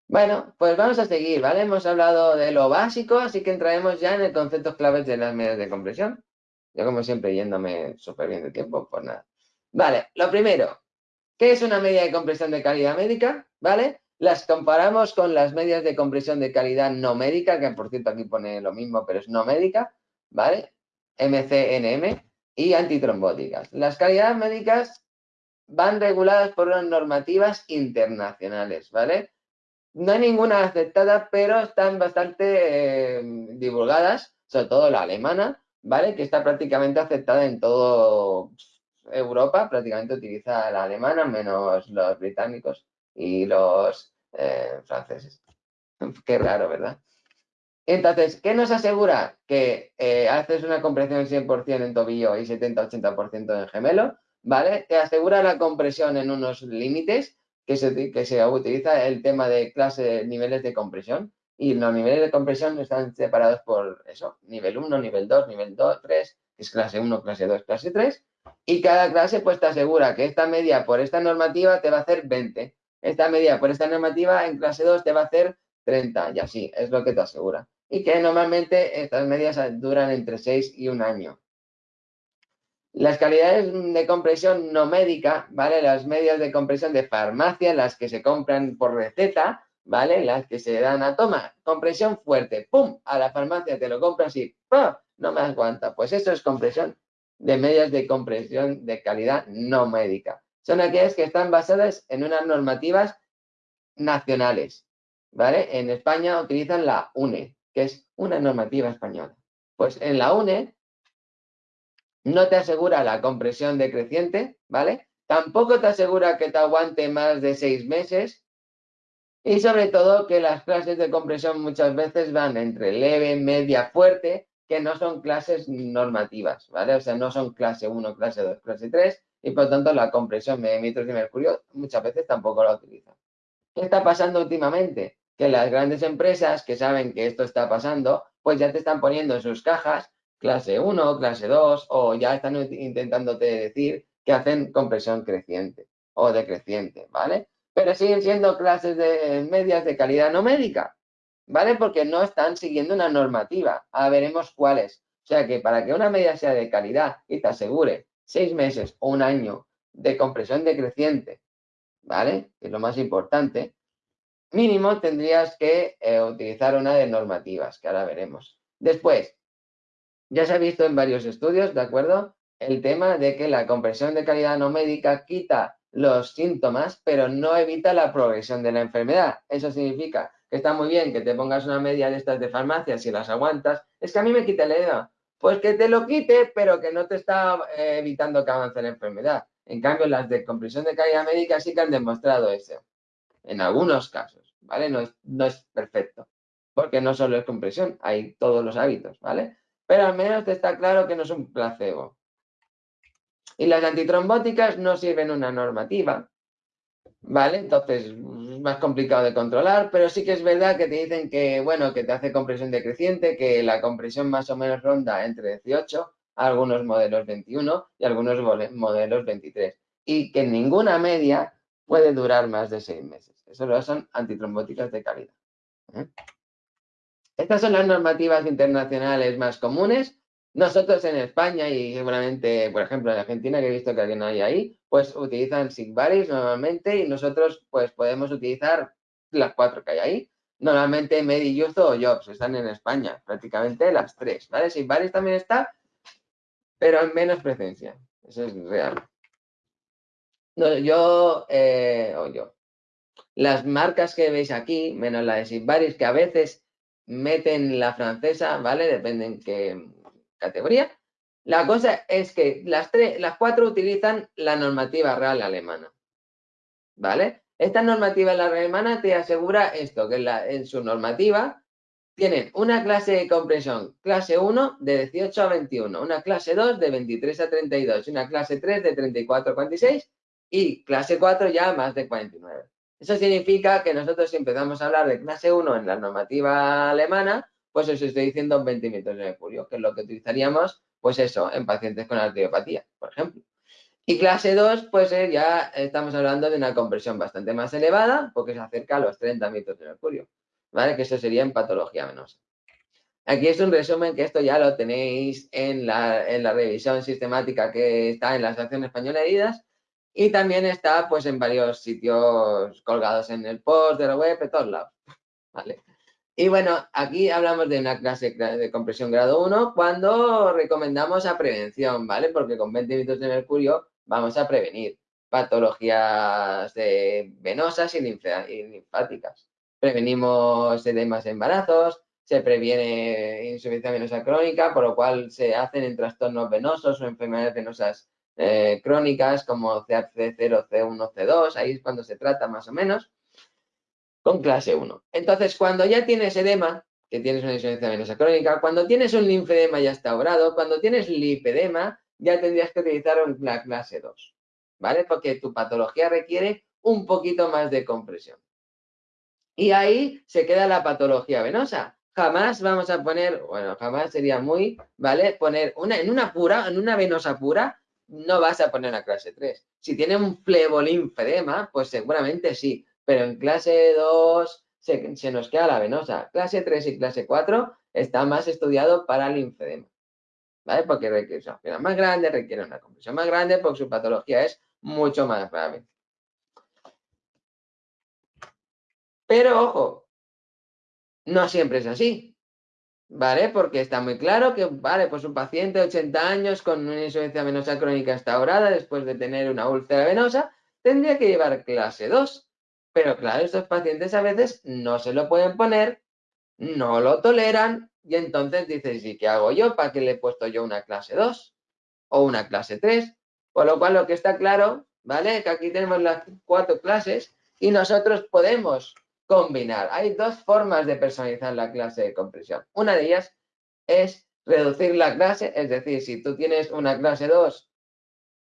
Bueno, pues vamos a seguir, ¿vale? Hemos hablado de lo básico, así que entraremos ya en el concepto claves de las medidas de compresión. Yo, como siempre, yéndome súper bien de tiempo, pues nada. Vale, lo primero, ¿qué es una media de compresión de calidad médica? ¿Vale? Las comparamos con las medias de compresión de calidad no médica, que por cierto aquí pone lo mismo, pero es no médica, ¿vale? MCNM y antitrombóticas. Las calidades médicas van reguladas por unas normativas internacionales, ¿vale? No hay ninguna aceptada, pero están bastante eh, divulgadas, sobre todo la alemana, ¿vale? Que está prácticamente aceptada en todo Europa, prácticamente utiliza la alemana, menos los británicos y los eh, franceses. Qué raro, ¿verdad? Entonces, ¿qué nos asegura? Que eh, haces una compresión 100% en tobillo y 70-80% en gemelo, ¿vale? Te asegura la compresión en unos límites que se, que se utiliza el tema de clase, niveles de compresión. Y los niveles de compresión están separados por eso, nivel 1, nivel 2, nivel 2, 3, que es clase 1, clase 2, clase 3. Y cada clase pues te asegura que esta media por esta normativa te va a hacer 20. Esta media por esta normativa en clase 2 te va a hacer 30 y así, es lo que te asegura. Y que normalmente estas medias duran entre 6 y un año. Las calidades de compresión no médica, ¿vale? Las medias de compresión de farmacia, las que se compran por receta, ¿vale? Las que se dan a toma, compresión fuerte, ¡pum! A la farmacia te lo compras y ¡pum! No me aguanta. Pues eso es compresión de medias de compresión de calidad no médica. Son aquellas que están basadas en unas normativas nacionales, ¿vale? En España utilizan la UNE, que es una normativa española. Pues en la UNE no te asegura la compresión decreciente, ¿vale? Tampoco te asegura que te aguante más de seis meses. Y sobre todo que las clases de compresión muchas veces van entre leve, media, fuerte, que no son clases normativas, ¿vale? O sea, no son clase 1, clase 2, clase 3, y por tanto la compresión de metros de mercurio muchas veces tampoco la utilizan. ¿Qué está pasando últimamente? Que las grandes empresas que saben que esto está pasando, pues ya te están poniendo en sus cajas clase 1, clase 2, o ya están intentándote decir que hacen compresión creciente o decreciente, ¿vale? Pero siguen siendo clases de medias de calidad no médica, ¿vale? Porque no están siguiendo una normativa. Ahora veremos cuáles. O sea que para que una media sea de calidad y te asegure seis meses o un año de compresión decreciente, ¿vale? Que es lo más importante, mínimo tendrías que eh, utilizar una de normativas, que ahora veremos. Después, ya se ha visto en varios estudios, ¿de acuerdo? El tema de que la compresión de calidad no médica quita los síntomas, pero no evita la progresión de la enfermedad. Eso significa que está muy bien que te pongas una media de estas de farmacia si las aguantas. Es que a mí me quita el edema. Pues que te lo quite, pero que no te está eh, evitando que avance la enfermedad. En cambio, las de compresión de calidad médica sí que han demostrado eso. En algunos casos, ¿vale? No es, no es perfecto. Porque no solo es compresión, hay todos los hábitos, ¿vale? Pero al menos te está claro que no es un placebo. Y las antitrombóticas no sirven una normativa, ¿vale? Entonces es más complicado de controlar, pero sí que es verdad que te dicen que, bueno, que te hace compresión decreciente, que la compresión más o menos ronda entre 18, algunos modelos 21 y algunos modelos 23. Y que ninguna media puede durar más de seis meses. Eso son antitrombóticas de calidad. ¿eh? Estas son las normativas internacionales más comunes. Nosotros en España y seguramente, por ejemplo, en Argentina, que he visto que alguien hay ahí, pues utilizan Sigvaris normalmente y nosotros pues podemos utilizar las cuatro que hay ahí. Normalmente Mediyuzo o Jobs están en España, prácticamente las tres, ¿vale? Sigvaris también está, pero en menos presencia. Eso es real. No, yo, eh, o yo. Las marcas que veis aquí, menos la de Sigvaris, que a veces meten la francesa, ¿vale? Depende en qué categoría. La cosa es que las, tres, las cuatro utilizan la normativa real alemana, ¿vale? Esta normativa real alemana te asegura esto, que en, su normativa tienen una clase de compresión, clase 1 de 18 a 21, una clase 2 de 23 a 32, una clase 3 de 34 a 46 y clase 4 ya más de 49. Eso significa que nosotros si empezamos a hablar de clase 1 en la normativa alemana, pues os estoy diciendo 20 metros de mercurio, que es lo que utilizaríamos, pues eso, en pacientes con arteriopatía, por ejemplo. Y clase 2, pues eh, ya estamos hablando de una compresión bastante más elevada, porque se acerca a los 30 metros de mercurio, ¿vale? Que eso sería en patología venosa. Aquí es un resumen que esto ya lo tenéis en la, en la revisión sistemática que está en la Asociación Española de Heridas y también está pues en varios sitios colgados en el post de la web, de todos lados, ¿vale? Y bueno, aquí hablamos de una clase de compresión grado 1 cuando recomendamos a prevención, ¿vale? Porque con 20 litros de mercurio vamos a prevenir patologías venosas y, linfáticas. Prevenimos edemas de embarazos, se previene insuficiencia venosa crónica, por lo cual se hacen en trastornos venosos o enfermedades venosas eh, crónicas como CAC0, C1, C2, ahí es cuando se trata más o menos con clase 1. Entonces, cuando ya tienes edema, que tienes una insuficiencia venosa crónica, cuando tienes un linfedema ya instaurado, cuando tienes lipedema, ya tendrías que utilizar la clase 2, ¿vale? Porque tu patología requiere un poquito más de compresión. Y ahí se queda la patología venosa. Jamás vamos a poner, bueno, jamás sería muy, ¿vale? Poner una, en una pura, en una venosa pura, no vas a poner la clase 3. Si tiene un flebolinfedema, pues seguramente sí, pero en clase 2 se, nos queda la venosa. Clase 3 y clase 4 está más estudiado para el linfedema, ¿vale? Porque requiere una más grande, requiere una compresión más grande, porque su patología es mucho más grave. Pero ojo, no siempre es así, ¿vale? Porque está muy claro que, vale, pues un paciente de 80 años con una insuficiencia venosa crónica instaurada después de tener una úlcera venosa, tendría que llevar clase 2. Pero claro, estos pacientes a veces no se lo pueden poner, no lo toleran y entonces dices, ¿y qué hago yo? ¿Para qué le he puesto yo una clase 2 o una clase 3? Por lo cual lo que está claro, ¿vale? Que aquí tenemos las cuatro clases y nosotros podemos combinar. Hay dos formas de personalizar la clase de compresión. Una de ellas es reducir la clase, es decir, si tú tienes una clase 2,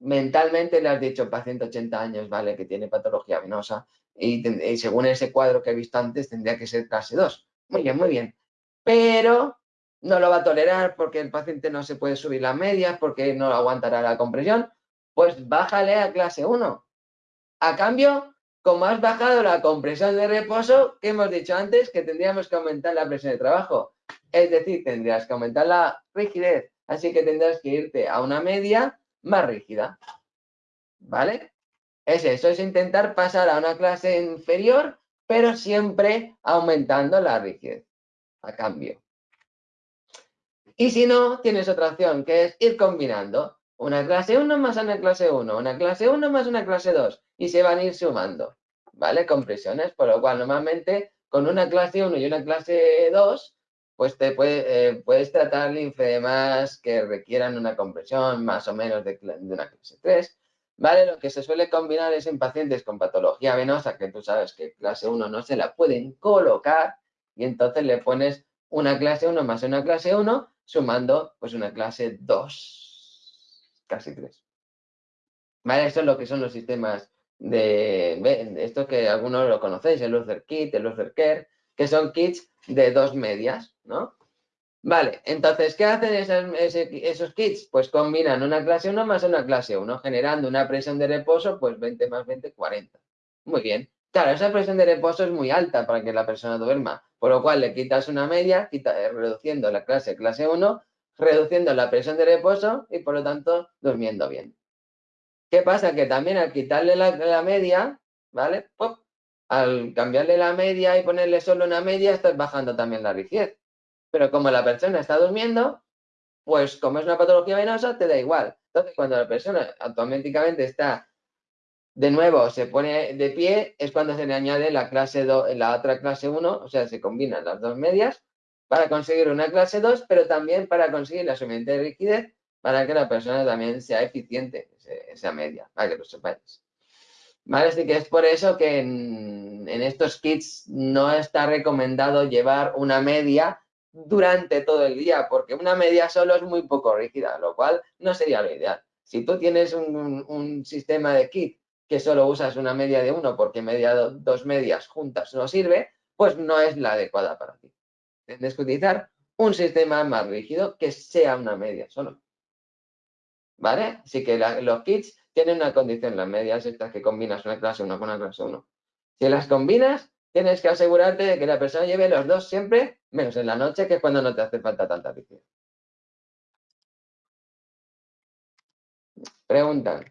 mentalmente le has dicho paciente 80 años, ¿vale? Que tiene patología venosa, y, según ese cuadro que he visto antes tendría que ser clase 2. Muy bien, muy bien. Pero no lo va a tolerar porque el paciente no se puede subir las medias, porque no aguantará la compresión, pues bájale a clase 1. A cambio, como has bajado la compresión de reposo, que hemos dicho antes que tendríamos que aumentar la presión de trabajo. Es decir, tendrías que aumentar la rigidez. Así que tendrás que irte a una media más rígida. ¿Vale? Es eso, es intentar pasar a una clase inferior, pero siempre aumentando la rigidez a cambio. Y si no, tienes otra opción, que es ir combinando una clase 1 más una clase 1, una clase 1 más una clase 2, y se van a ir sumando, ¿vale? Compresiones, por lo cual normalmente con una clase 1 y una clase 2, pues te eh, puedes tratar linfedemas que requieran una compresión más o menos de, de una clase 3, ¿Vale? Lo que se suele combinar es en pacientes con patología venosa, que tú sabes que clase 1 no se la pueden colocar, y entonces le pones una clase 1 más una clase 1, sumando pues una clase 2, casi 3. ¿Vale? Eso es lo que son los sistemas de, esto que algunos lo conocéis, el Luther Kit, el Luther Care, que son kits de dos medias, ¿no? Vale, entonces, ¿qué hacen esos, kits? Pues combinan una clase 1 más una clase 1, generando una presión de reposo, pues 20 más 20, 40. Muy bien. Claro, esa presión de reposo es muy alta para que la persona duerma, por lo cual le quitas una media, eh, reduciendo la clase clase 1, reduciendo la presión de reposo y por lo tanto durmiendo bien. ¿Qué pasa? Que también al quitarle la, media, ¿vale? al cambiarle la media y ponerle solo una media, estás bajando también la rigidez. Pero como la persona está durmiendo, pues como es una patología venosa, te da igual. Entonces, cuando la persona automáticamente está de nuevo, se pone de pie, es cuando se le añade la clase 2, la otra clase 1, o sea, se combinan las dos medias para conseguir una clase 2, pero también para conseguir la suficiente rigidez para que la persona también sea eficiente, esa media, para que lo sepáis. ¿Vale? Así que es por eso que en estos kits no está recomendado llevar una media durante todo el día, porque una media solo es muy poco rígida, lo cual no sería lo ideal. Si tú tienes un, sistema de kit que solo usas una media de uno porque media dos medias juntas no sirve, pues no es la adecuada para ti. Tienes que utilizar un sistema más rígido que sea una media solo. ¿Vale? Así que los kits tienen una condición, las medias estas que combinas una clase 1 con una clase 1. Si las combinas, tienes que asegurarte de que la persona lleve los dos siempre, menos en la noche, que es cuando no te hace falta tanta rigidez. Preguntan,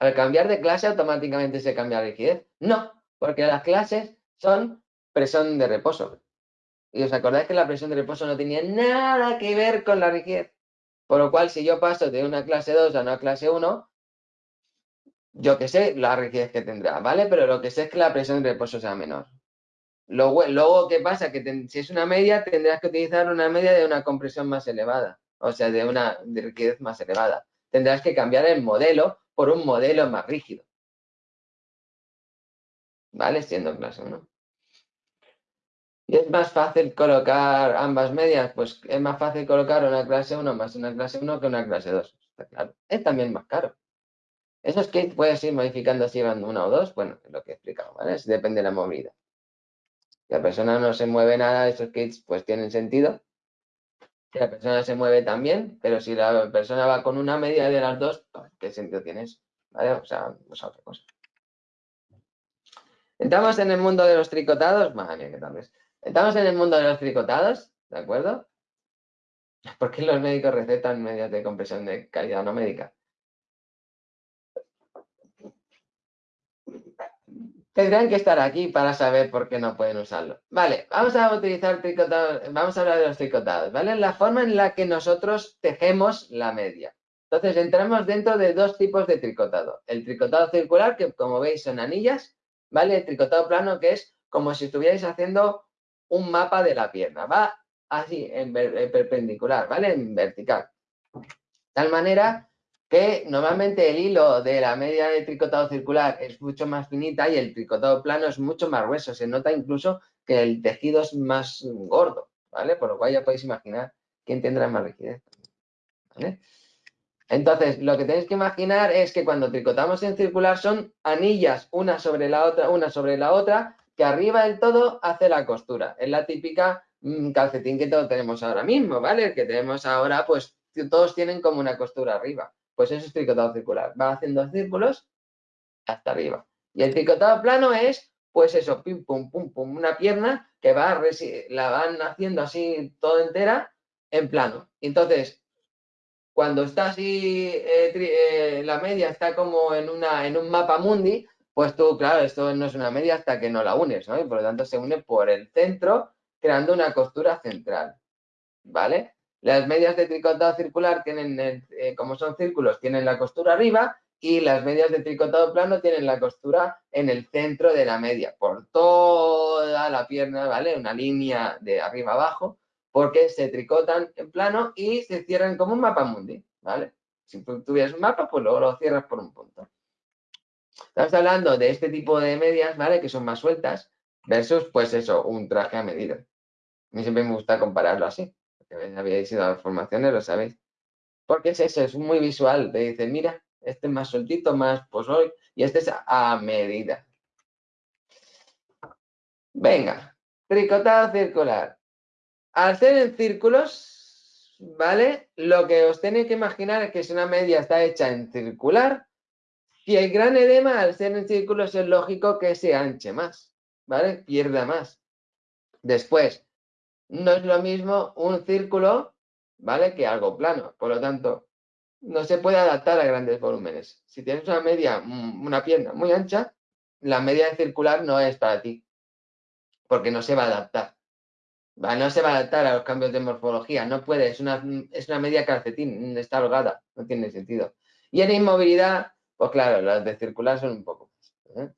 ¿al cambiar de clase automáticamente se cambia la rigidez? No, porque las clases son presión de reposo. Y os acordáis que la presión de reposo no tenía nada que ver con la rigidez. Por lo cual, si yo paso de una clase 2 a una clase 1, yo que sé la rigidez que tendrá, ¿vale? Pero lo que sé es que la presión de reposo sea menor. Luego, luego ¿qué pasa? Que si es una media, tendrás que utilizar una media de una compresión más elevada, o sea, de una rigidez más elevada. Tendrás que cambiar el modelo por un modelo más rígido. ¿Vale? Siendo clase 1. ¿Y es más fácil colocar ambas medias? Pues es más fácil colocar una clase 1 más una clase 1 que una clase 2. Está claro. Es también más caro. Esos kits puedes ir modificando si van una o dos. Bueno, es lo que he explicado, ¿vale? depende de la movilidad. Si la persona no se mueve nada, esos kits pues tienen sentido. Si la persona se mueve también, pero si la persona va con una media de las dos, pues, ¿qué sentido tiene eso? ¿Vale? O sea, pues otra cosa. Entramos en el mundo de los tricotados. Madre mía, qué tal vez. Estamos en el mundo de los tricotados, ¿de acuerdo? ¿Por qué los médicos recetan medias de compresión de calidad no médica? Tendrán que estar aquí para saber por qué no pueden usarlo. Vale, vamos a utilizar tricotados, vamos a hablar de los tricotados, ¿vale? La forma en la que nosotros tejemos la media. Entonces, entramos dentro de dos tipos de tricotado. El tricotado circular, que como veis son anillas, ¿vale? El tricotado plano, que es como si estuvierais haciendo un mapa de la pierna. Va así, en, perpendicular, ¿vale? En vertical. Tal manera que normalmente el hilo de la media de tricotado circular es mucho más finita y el tricotado plano es mucho más grueso. Se nota incluso que el tejido es más gordo, ¿vale? Por lo cual ya podéis imaginar quién tendrá más rigidez. ¿vale? Entonces, lo que tenéis que imaginar es que cuando tricotamos en circular son anillas una sobre la otra, una sobre la otra, que arriba del todo hace la costura. Es la típica mm, calcetín que todos tenemos ahora mismo, ¿vale? El que tenemos ahora, pues todos tienen como una costura arriba. Pues eso es tricotado circular. Va haciendo círculos hasta arriba. Y el tricotado plano es, pues eso, pim, pum, pum, pum, una pierna que va la van haciendo así toda entera en plano. Entonces, cuando está así, eh, eh, la media está como en, una, en un mapa mundi, pues tú, claro, esto no es una media hasta que no la unes, ¿no? Y por lo tanto se une por el centro, creando una costura central, ¿vale? Las medias de tricotado circular tienen, eh, como son círculos, tienen la costura arriba y las medias de tricotado plano tienen la costura en el centro de la media, por toda la pierna, ¿vale? Una línea de arriba abajo, porque se tricotan en plano y se cierran como un mapa mundi, ¿vale? Si tú tuvieras un mapa, pues luego lo cierras por un punto. Estamos hablando de este tipo de medias, ¿vale? Que son más sueltas, versus, pues eso, un traje a medida. A mí siempre me gusta compararlo así, porque habéis ido a las formaciones, lo sabéis. Porque es eso, es muy visual. Te dice, mira, este es más sueltito, más pues hoy, y este es a medida. Venga, tricotado circular. Al hacer en círculos, ¿vale? Lo que os tenéis que imaginar es que si una media está hecha en circular, y el gran edema, al ser en círculos, es lógico que se anche más, ¿vale? Pierda más. Después, no es lo mismo un círculo, ¿vale? Que algo plano. Por lo tanto, no se puede adaptar a grandes volúmenes. Si tienes una media, mm, una pierna muy ancha, la media circular no es para ti, porque no se va a adaptar. No se va a adaptar a los cambios de morfología, no puede, es una, es una media calcetín, está holgada, no tiene sentido. Y en inmovilidad, pues claro, las de circular son un poco más. ¿eh?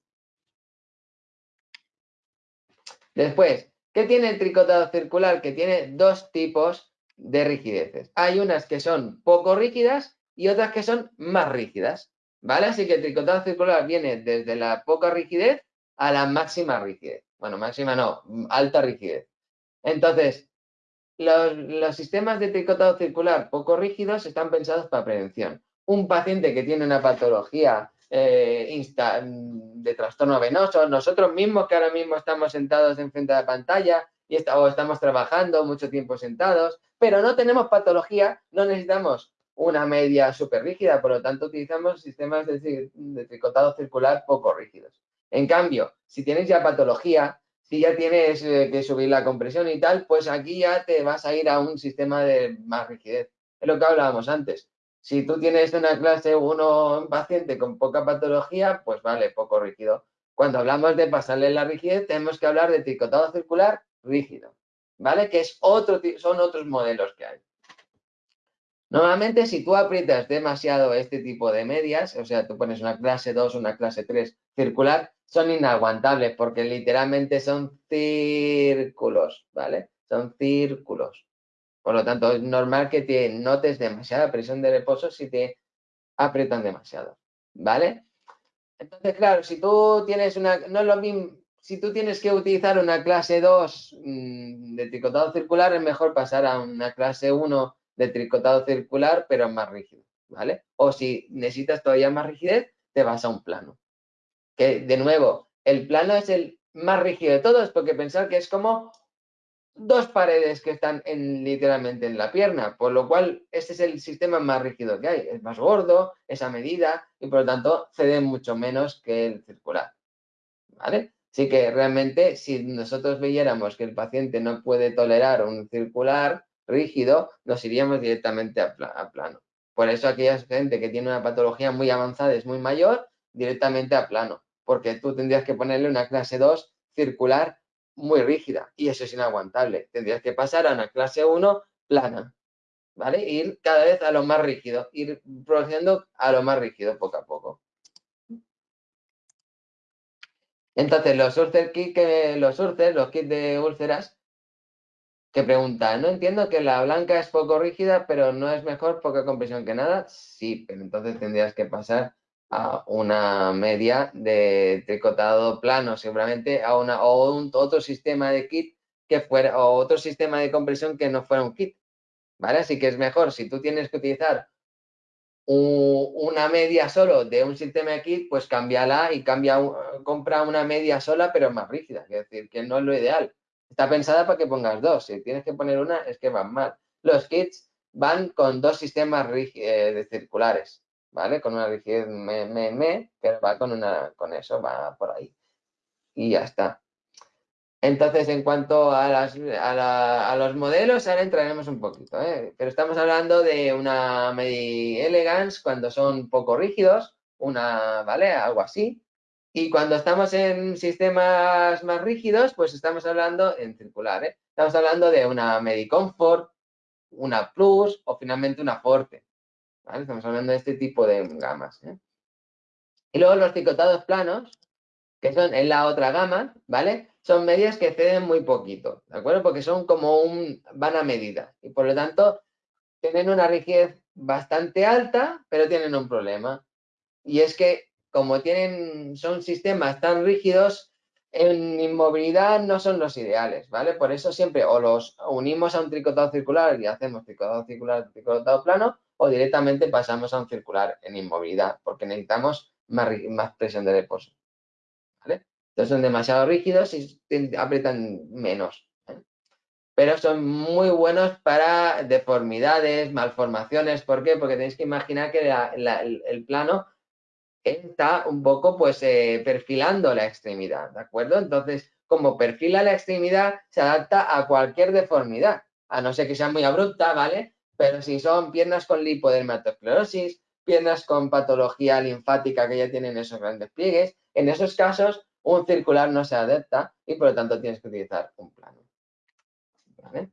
Después, ¿qué tiene el tricotado circular? Que tiene dos tipos de rigideces. Hay unas que son poco rígidas y otras que son más rígidas. ¿Vale? Así que el tricotado circular viene desde la poca rigidez a la máxima rigidez. Bueno, máxima no, alta rigidez. Entonces, los, los sistemas de tricotado circular poco rígidos están pensados para prevención un paciente que tiene una patología eh, de trastorno venoso, nosotros mismos que ahora mismo estamos sentados enfrente de la pantalla y estamos trabajando mucho tiempo sentados, pero no tenemos patología, no necesitamos una media súper rígida, por lo tanto utilizamos sistemas de, tricotado circular poco rígidos. En cambio, si tienes ya patología, si ya tienes eh, que subir la compresión y tal, pues aquí ya te vas a ir a un sistema de más rigidez. Es lo que hablábamos antes. Si tú tienes una clase 1 paciente con poca patología, pues vale, poco rígido. Cuando hablamos de pasarle la rigidez, tenemos que hablar de tricotado circular rígido, ¿vale? Que es otro, son otros modelos que hay. Normalmente, si tú aprietas demasiado este tipo de medias, o sea, tú pones una clase 2, una clase 3 circular, son inaguantables porque literalmente son círculos, ¿vale? Son círculos. Por lo tanto, es normal que te notes demasiada presión de reposo si te aprietan demasiado, ¿vale? Entonces, claro, si tú tienes una, no es lo mismo, si tú tienes que utilizar una clase 2 mm, de tricotado circular, es mejor pasar a una clase 1 de tricotado circular, pero más rígido, ¿vale? O si necesitas todavía más rigidez, te vas a un plano. Que, de nuevo, el plano es el más rígido de todos, porque pensar que es como dos paredes que están en, literalmente en la pierna, por lo cual este es el sistema más rígido que hay, es más gordo, esa medida, y por lo tanto cede mucho menos que el circular. ¿Vale? Así que realmente si nosotros viéramos que el paciente no puede tolerar un circular rígido, nos iríamos directamente a, a plano. Por eso aquella gente que tiene una patología muy avanzada, es muy mayor, directamente a plano, porque tú tendrías que ponerle una clase 2 circular muy rígida y eso es inaguantable. Tendrías que pasar a una clase 1 plana, ¿vale? Ir cada vez a lo más rígido, ir progresando a lo más rígido poco a poco. Entonces, los ulcer kits, que, los los kits de úlceras, que preguntan, no entiendo que la blanca es poco rígida, pero no es mejor poca compresión que nada. Sí, pero entonces tendrías que pasar a una media de tricotado plano, seguramente a una o un, otro sistema de kit que fuera o otro sistema de compresión que no fuera un kit, ¿vale? Así que es mejor si tú tienes que utilizar una media solo de un sistema de kit, pues cámbiala y cambia, compra una media sola pero más rígida, es decir, que no es lo ideal. Está pensada para que pongas dos, si tienes que poner una es que van mal. Los kits van con dos sistemas eh, de circulares, ¿vale? Con una rigidez me, me, me, pero va con, una, con eso, va por ahí. Y ya está. Entonces, en cuanto a, los modelos, ahora entraremos un poquito, ¿eh? pero estamos hablando de una Medi Elegance cuando son poco rígidos, una, ¿vale? Algo así. Y cuando estamos en sistemas más rígidos, pues estamos hablando en circular, ¿eh? Estamos hablando de una Medi Comfort, una Plus o finalmente una Forte. Estamos hablando de este tipo de gamas. ¿eh? Y luego los tricotados planos, que son en la otra gama, ¿vale? Son medias que ceden muy poquito, ¿de acuerdo? Porque son como un, van a medida y por lo tanto tienen una rigidez bastante alta, pero tienen un problema. Y es que como tienen, son sistemas tan rígidos, en inmovilidad no son los ideales, ¿vale? Por eso siempre o los unimos a un tricotado circular y hacemos tricotado circular, tricotado plano, o directamente pasamos a un circular en inmovilidad, porque necesitamos más, presión de reposo. ¿vale? Entonces son demasiado rígidos y aprietan menos. ¿eh? Pero son muy buenos para deformidades, malformaciones. ¿Por qué? Porque tenéis que imaginar que el, plano está un poco pues eh, perfilando la extremidad, ¿de acuerdo? Entonces, como perfila la extremidad, se adapta a cualquier deformidad, a no ser que sea muy abrupta, ¿vale? Pero si son piernas con lipodermatosclerosis, piernas con patología linfática que ya tienen esos grandes pliegues, en esos casos un circular no se adapta y por lo tanto tienes que utilizar un plano. ¿Vale?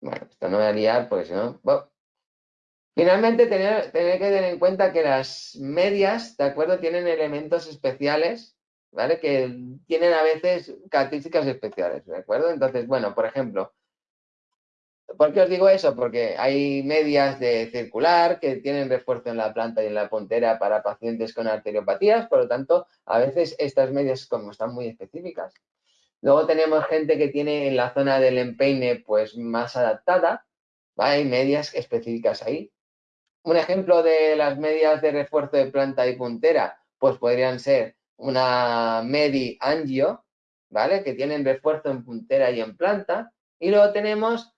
Bueno, esto no voy a liar porque si no... Finalmente, tener, tener, que tener en cuenta que las medias, ¿de acuerdo? Tienen elementos especiales, ¿vale? Que tienen a veces características especiales, ¿de acuerdo? Entonces, bueno, por ejemplo, ¿Por qué os digo eso? Porque hay medias de circular que tienen refuerzo en la planta y en la puntera para pacientes con arteriopatías, por lo tanto, a veces estas medias como están muy específicas. Luego tenemos gente que tiene en la zona del empeine pues más adaptada, hay medias específicas ahí. Un ejemplo de las medias de refuerzo de planta y puntera, pues podrían ser una Medi Angio, ¿vale? Que tienen refuerzo en puntera y en planta. Y luego tenemos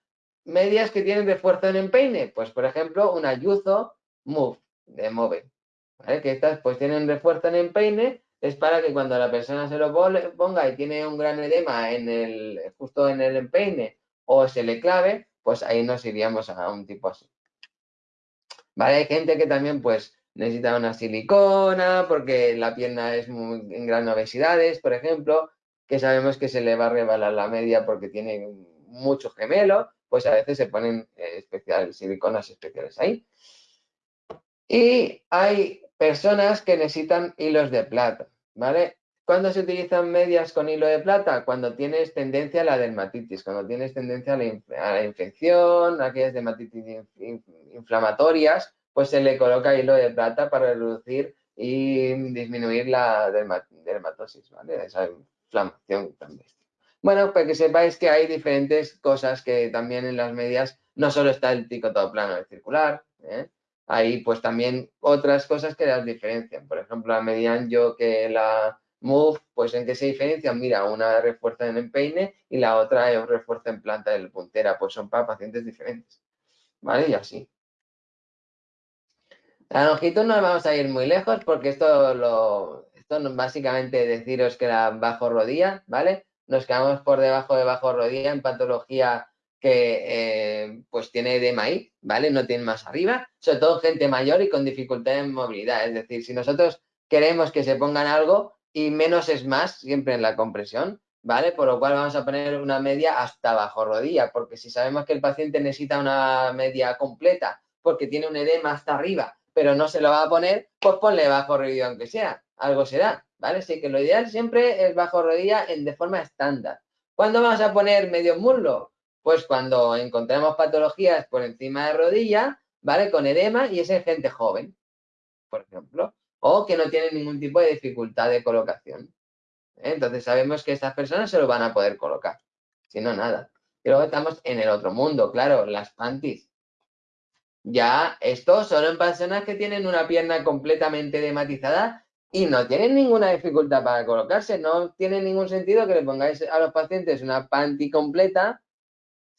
medias que tienen refuerzo en empeine, pues por ejemplo, una Yuzo Move de Move, ¿vale? Que estas pues tienen refuerzo en empeine, es para que cuando la persona se lo ponga y tiene un gran edema en el, justo en el empeine o se le clave, pues ahí nos iríamos a un tipo así. ¿Vale? Hay gente que también pues necesita una silicona porque la pierna es muy, en gran obesidades, por ejemplo, que sabemos que se le va a rebalar la media porque tiene mucho gemelo, pues a veces se ponen eh, especiales, siliconas especiales ahí. Y hay personas que necesitan hilos de plata, ¿vale? ¿Cuándo se utilizan medias con hilo de plata? Cuando tienes tendencia a la dermatitis, cuando tienes tendencia a la, infección, aquellas dermatitis inflamatorias, pues se le coloca hilo de plata para reducir y disminuir la dermatosis, ¿vale? Esa inflamación también. Bueno, pues que sepáis que hay diferentes cosas que también en las medias, no solo está el plano el circular, ¿eh? hay pues también otras cosas que las diferencian. Por ejemplo, la media yo que la Move, pues en qué se diferencian, mira, una refuerza en empeine y la otra es refuerza en planta del puntera, pues son para pacientes diferentes, ¿vale? Y así. La longitud no vamos a ir muy lejos porque esto lo, esto básicamente deciros que la bajo rodilla, ¿vale? Nos quedamos por debajo de bajo rodilla en patología que eh, pues tiene edema ahí, ¿vale? No tiene más arriba, sobre todo gente mayor y con dificultad en movilidad. Es decir, si nosotros queremos que se pongan algo y menos es más, siempre en la compresión, ¿vale? Por lo cual vamos a poner una media hasta bajo rodilla, porque si sabemos que el paciente necesita una media completa porque tiene un edema hasta arriba, pero no se lo va a poner, pues ponle bajo rodilla aunque sea, algo será. ¿vale? Así que lo ideal siempre es bajo rodilla en, de forma estándar. ¿Cuándo vamos a poner medio muslo? Pues cuando encontramos patologías por encima de rodilla, ¿vale? Con edema y es en gente joven, por ejemplo, o que no tiene ningún tipo de dificultad de colocación. ¿eh? Entonces sabemos que estas personas se lo van a poder colocar, si no, nada. Y luego estamos en el otro mundo, claro, las panties. Ya, esto solo en personas que tienen una pierna completamente dematizada y no tienen ninguna dificultad para colocarse. No tiene ningún sentido que le pongáis a los pacientes una panty completa.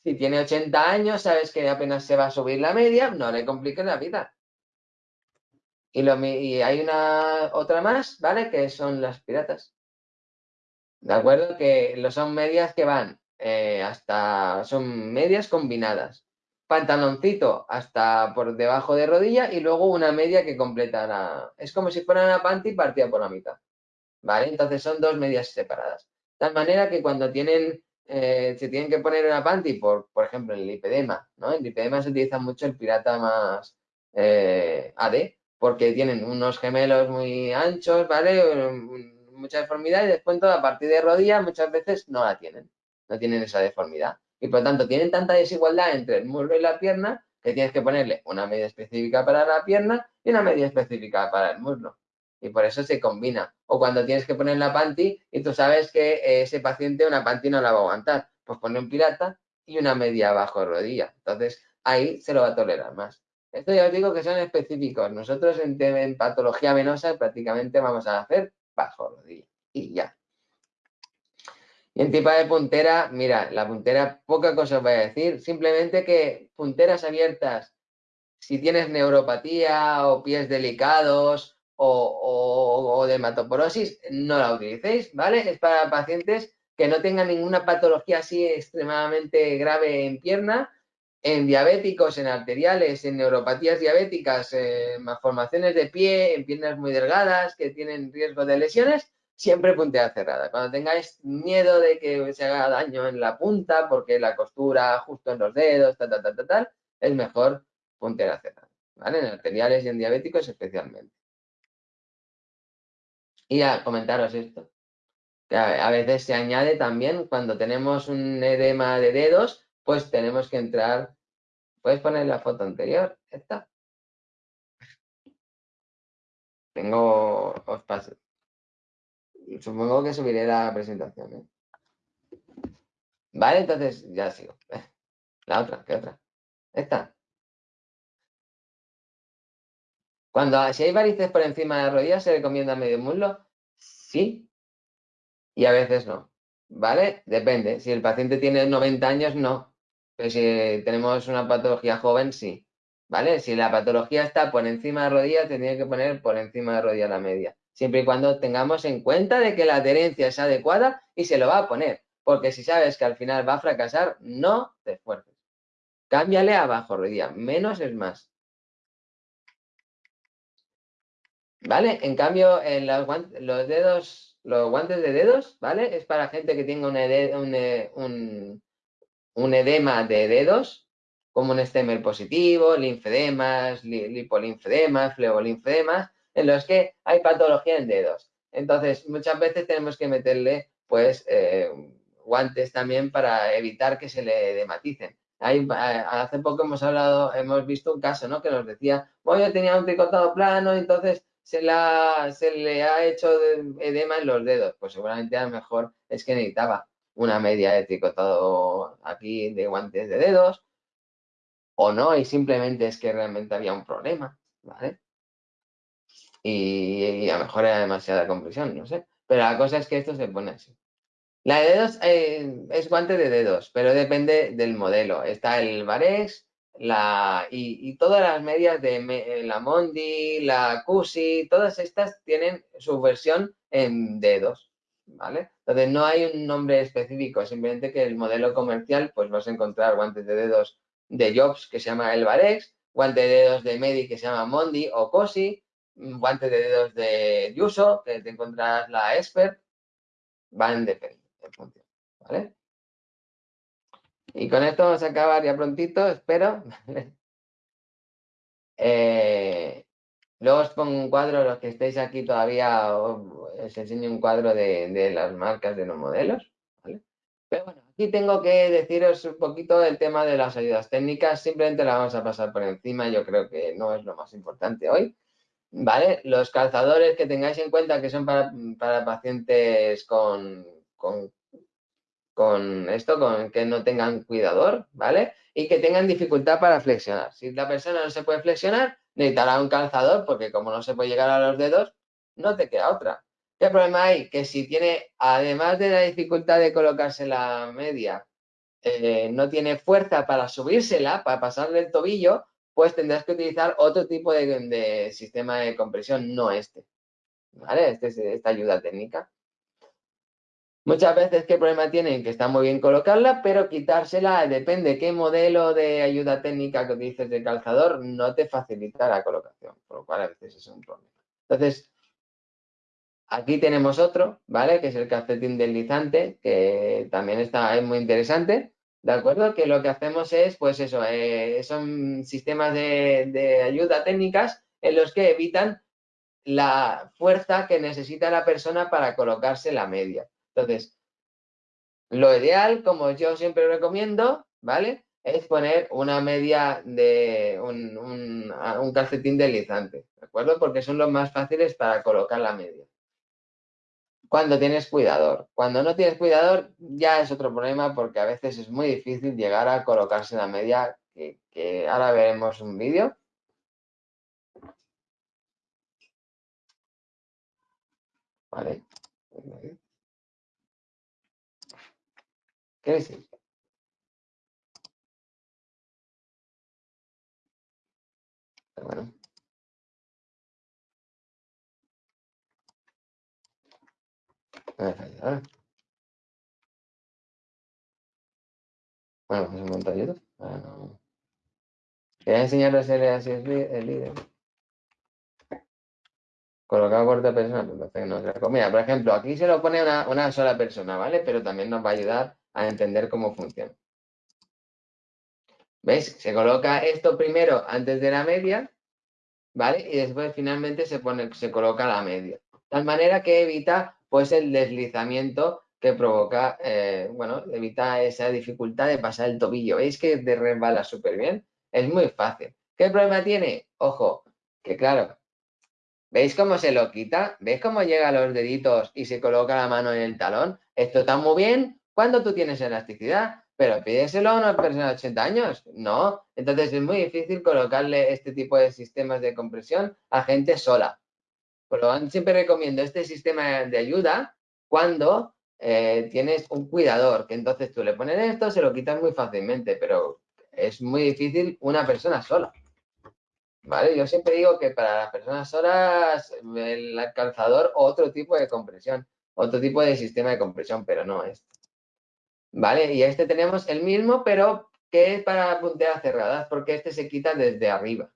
Si tiene 80 años, sabes que apenas se va a subir la media, no le compliques la vida. Y, lo, y hay una otra más, ¿vale? Que son las piratas. ¿De acuerdo? Que son medias que van eh, hasta, son medias combinadas pantaloncito hasta por debajo de rodilla y luego una media que completa la... Es como si fuera una panty partida por la mitad, ¿vale? Entonces son dos medias separadas. De tal manera que cuando tienen, eh, se tienen que poner una panty, por, por ejemplo, en el lipedema, ¿no? En el lipedema se utiliza mucho el pirata más eh, AD, porque tienen unos gemelos muy anchos, ¿vale? Mucha deformidad y después a partir de rodilla muchas veces no la tienen, no tienen esa deformidad y por lo tanto tienen tanta desigualdad entre el muslo y la pierna que tienes que ponerle una medida específica para la pierna y una medida específica para el muslo. Y por eso se combina. O cuando tienes que poner la panty y tú sabes que ese paciente una panty no la va a aguantar, pues pone un pirata y una media bajo rodilla. Entonces ahí se lo va a tolerar más. Esto ya os digo que son específicos. Nosotros en, en patología venosa prácticamente vamos a hacer bajo rodilla y ya. Y en tipo de puntera, mira, la puntera, poca cosa os voy a decir, simplemente que punteras abiertas, si tienes neuropatía o pies delicados o, o, dermatoporosis, no la utilicéis, ¿vale? Es para pacientes que no tengan ninguna patología así extremadamente grave en pierna, en diabéticos, en arteriales, en neuropatías diabéticas, en malformaciones de pie, en piernas muy delgadas que tienen riesgo de lesiones, siempre puntera cerrada. Cuando tengáis miedo de que se haga daño en la punta, porque la costura justo en los dedos, tal, tal, tal, tal, es mejor puntera cerrada, ¿vale? En arteriales y en diabéticos especialmente. Y a comentaros esto. Que a veces se añade también cuando tenemos un edema de dedos, pues tenemos que entrar. ¿Puedes poner la foto anterior? Esta. Tengo, os paso, Supongo que subiré la presentación. ¿eh? Vale, entonces ya sigo. La otra, ¿qué otra? Esta. Cuando si hay varices por encima de la rodilla, ¿se recomienda medio muslo? Sí. Y a veces no. ¿Vale? Depende. Si el paciente tiene 90 años, no. Pero si tenemos una patología joven, sí. ¿Vale? Si la patología está por encima de rodilla, tendría que poner por encima de rodilla la media. Siempre y cuando tengamos en cuenta de que la adherencia es adecuada y se lo va a poner. Porque si sabes que al final va a fracasar, no te esfuerces. Cámbiale a bajo rodilla. Menos es más. ¿Vale? En cambio, en los, los dedos, los guantes de dedos, ¿vale? Es para gente que tenga un, un edema de dedos, como un estemer positivo, linfedemas, lipolinfedemas, flebolinfedemas, en los que hay patología en dedos. Entonces, muchas veces tenemos que meterle, pues, eh, guantes también para evitar que se le dematicen. hace poco hemos hablado, hemos visto un caso, ¿no? Que nos decía, bueno, yo tenía un tricotado plano, entonces se, se le ha hecho edema en los dedos. Pues seguramente a lo mejor es que necesitaba una media de tricotado aquí de guantes de dedos, o no, y simplemente es que realmente había un problema, ¿vale? Y, a lo mejor era demasiada compresión, no sé. Pero la cosa es que esto se pone así. La de dedos eh, es guante de dedos, pero depende del modelo. Está el Varex la, y, todas las medias de la Mondi, la Cusi, todas estas tienen su versión en dedos, ¿vale? Entonces no hay un nombre específico, simplemente que el modelo comercial, pues vas a encontrar guantes de dedos de Jobs que se llama el Varex, guante de dedos de Medi que se llama Mondi o Cosi, mm, guante de dedos de Yuso, que te encuentras la Expert, van de función, ¿vale? Y con esto vamos a acabar ya prontito, espero. eh, Luego os pongo un cuadro, los que estéis aquí todavía, os enseño un cuadro de, las marcas de los modelos. Pero bueno, aquí tengo que deciros un poquito el tema de las ayudas técnicas. Simplemente la vamos a pasar por encima, yo creo que no es lo más importante hoy. ¿Vale? Los calzadores que tengáis en cuenta que son para, pacientes con, con, con esto, con que no tengan cuidador, ¿vale? Y que tengan dificultad para flexionar. Si la persona no se puede flexionar, necesitará un calzador porque como no se puede llegar a los dedos, no te queda otra. ¿Qué problema hay? Que si tiene, además de la dificultad de colocarse la media, eh, no tiene fuerza para subírsela, para pasarle el tobillo, pues tendrás que utilizar otro tipo de, sistema de compresión, no este. ¿Vale? Este es esta ayuda técnica. Muchas veces, ¿qué problema tienen? Que está muy bien colocarla, pero quitársela, depende qué modelo de ayuda técnica que utilices de calzador, no te facilita la colocación, por lo cual a veces es un problema. Entonces, aquí tenemos otro, ¿vale? Que es el calcetín deslizante, que también está, es muy interesante, ¿de acuerdo? Que lo que hacemos es, pues eso, eh, son sistemas de, de ayuda técnicas en los que evitan la fuerza que necesita la persona para colocarse la media. Entonces, lo ideal, como yo siempre recomiendo, ¿vale? Es poner una media de un, calcetín deslizante, ¿de acuerdo? Porque son los más fáciles para colocar la media. Cuando tienes cuidador. Cuando no tienes cuidador ya es otro problema porque a veces es muy difícil llegar a colocarse la media, que, ahora veremos un vídeo. ¿Qué decir? bueno. Bueno, pues un. Quería enseñarles el, así es el líder. Colocado cuarta persona, pues entonces no se por ejemplo, aquí se lo pone una, una sola persona, ¿vale? Pero también nos va a ayudar a entender cómo funciona. ¿Veis? Se coloca esto primero antes de la media, ¿vale? Y después finalmente se, pone, se coloca la media. De tal manera que evita pues el deslizamiento que provoca, eh, bueno, evita esa dificultad de pasar el tobillo. ¿Veis que de resbala súper bien? Es muy fácil. ¿Qué problema tiene? Ojo, que claro, ¿veis cómo se lo quita? ¿Veis cómo llega a los deditos y se coloca la mano en el talón? Esto está muy bien cuando tú tienes elasticidad, pero pídeselo a una persona de 80 años, no. Entonces es muy difícil colocarle este tipo de sistemas de compresión a gente sola. Por lo tanto, siempre recomiendo este sistema de ayuda cuando eh, tienes un cuidador, que entonces tú le pones esto, se lo quitas muy fácilmente, pero es muy difícil una persona sola. ¿Vale? Yo siempre digo que para las personas solas el calzador otro tipo de compresión, otro tipo de sistema de compresión, pero no este. ¿Vale? Y este tenemos el mismo, pero que es para punteras cerradas, porque este se quita desde arriba.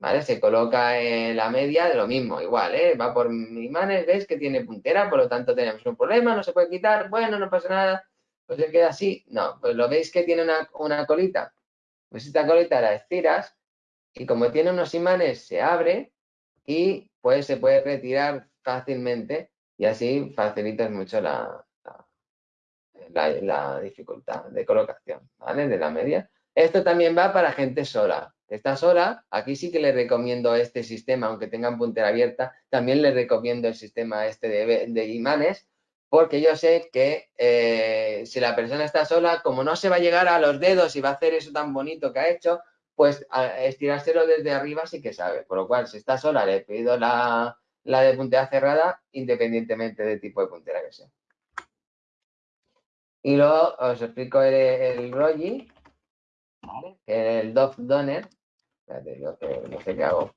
¿Vale? Se coloca en la media de lo mismo, igual, ¿eh? Va por imanes, ves que tiene puntera, por lo tanto tenemos un problema, no se puede quitar, bueno, no pasa nada, pues se queda así. No, pues lo veis que tiene una, una colita. Pues esta colita la estiras y como tiene unos imanes se abre y pues se puede retirar fácilmente y así facilitas mucho la, la, dificultad de colocación, ¿vale? De la media. Esto también va para gente sola. Está sola, aquí sí que le recomiendo este sistema, aunque tengan puntera abierta, también le recomiendo el sistema este de, imanes, porque yo sé que eh, si la persona está sola, como no se va a llegar a los dedos y va a hacer eso tan bonito que ha hecho, pues estirárselo desde arriba sí que sabe. Por lo cual, si está sola, le pido la, la de puntera cerrada, independientemente del tipo de puntera que sea. Y luego os explico el, el Rogi, el Dove Donner. Espérate, no sé qué hago.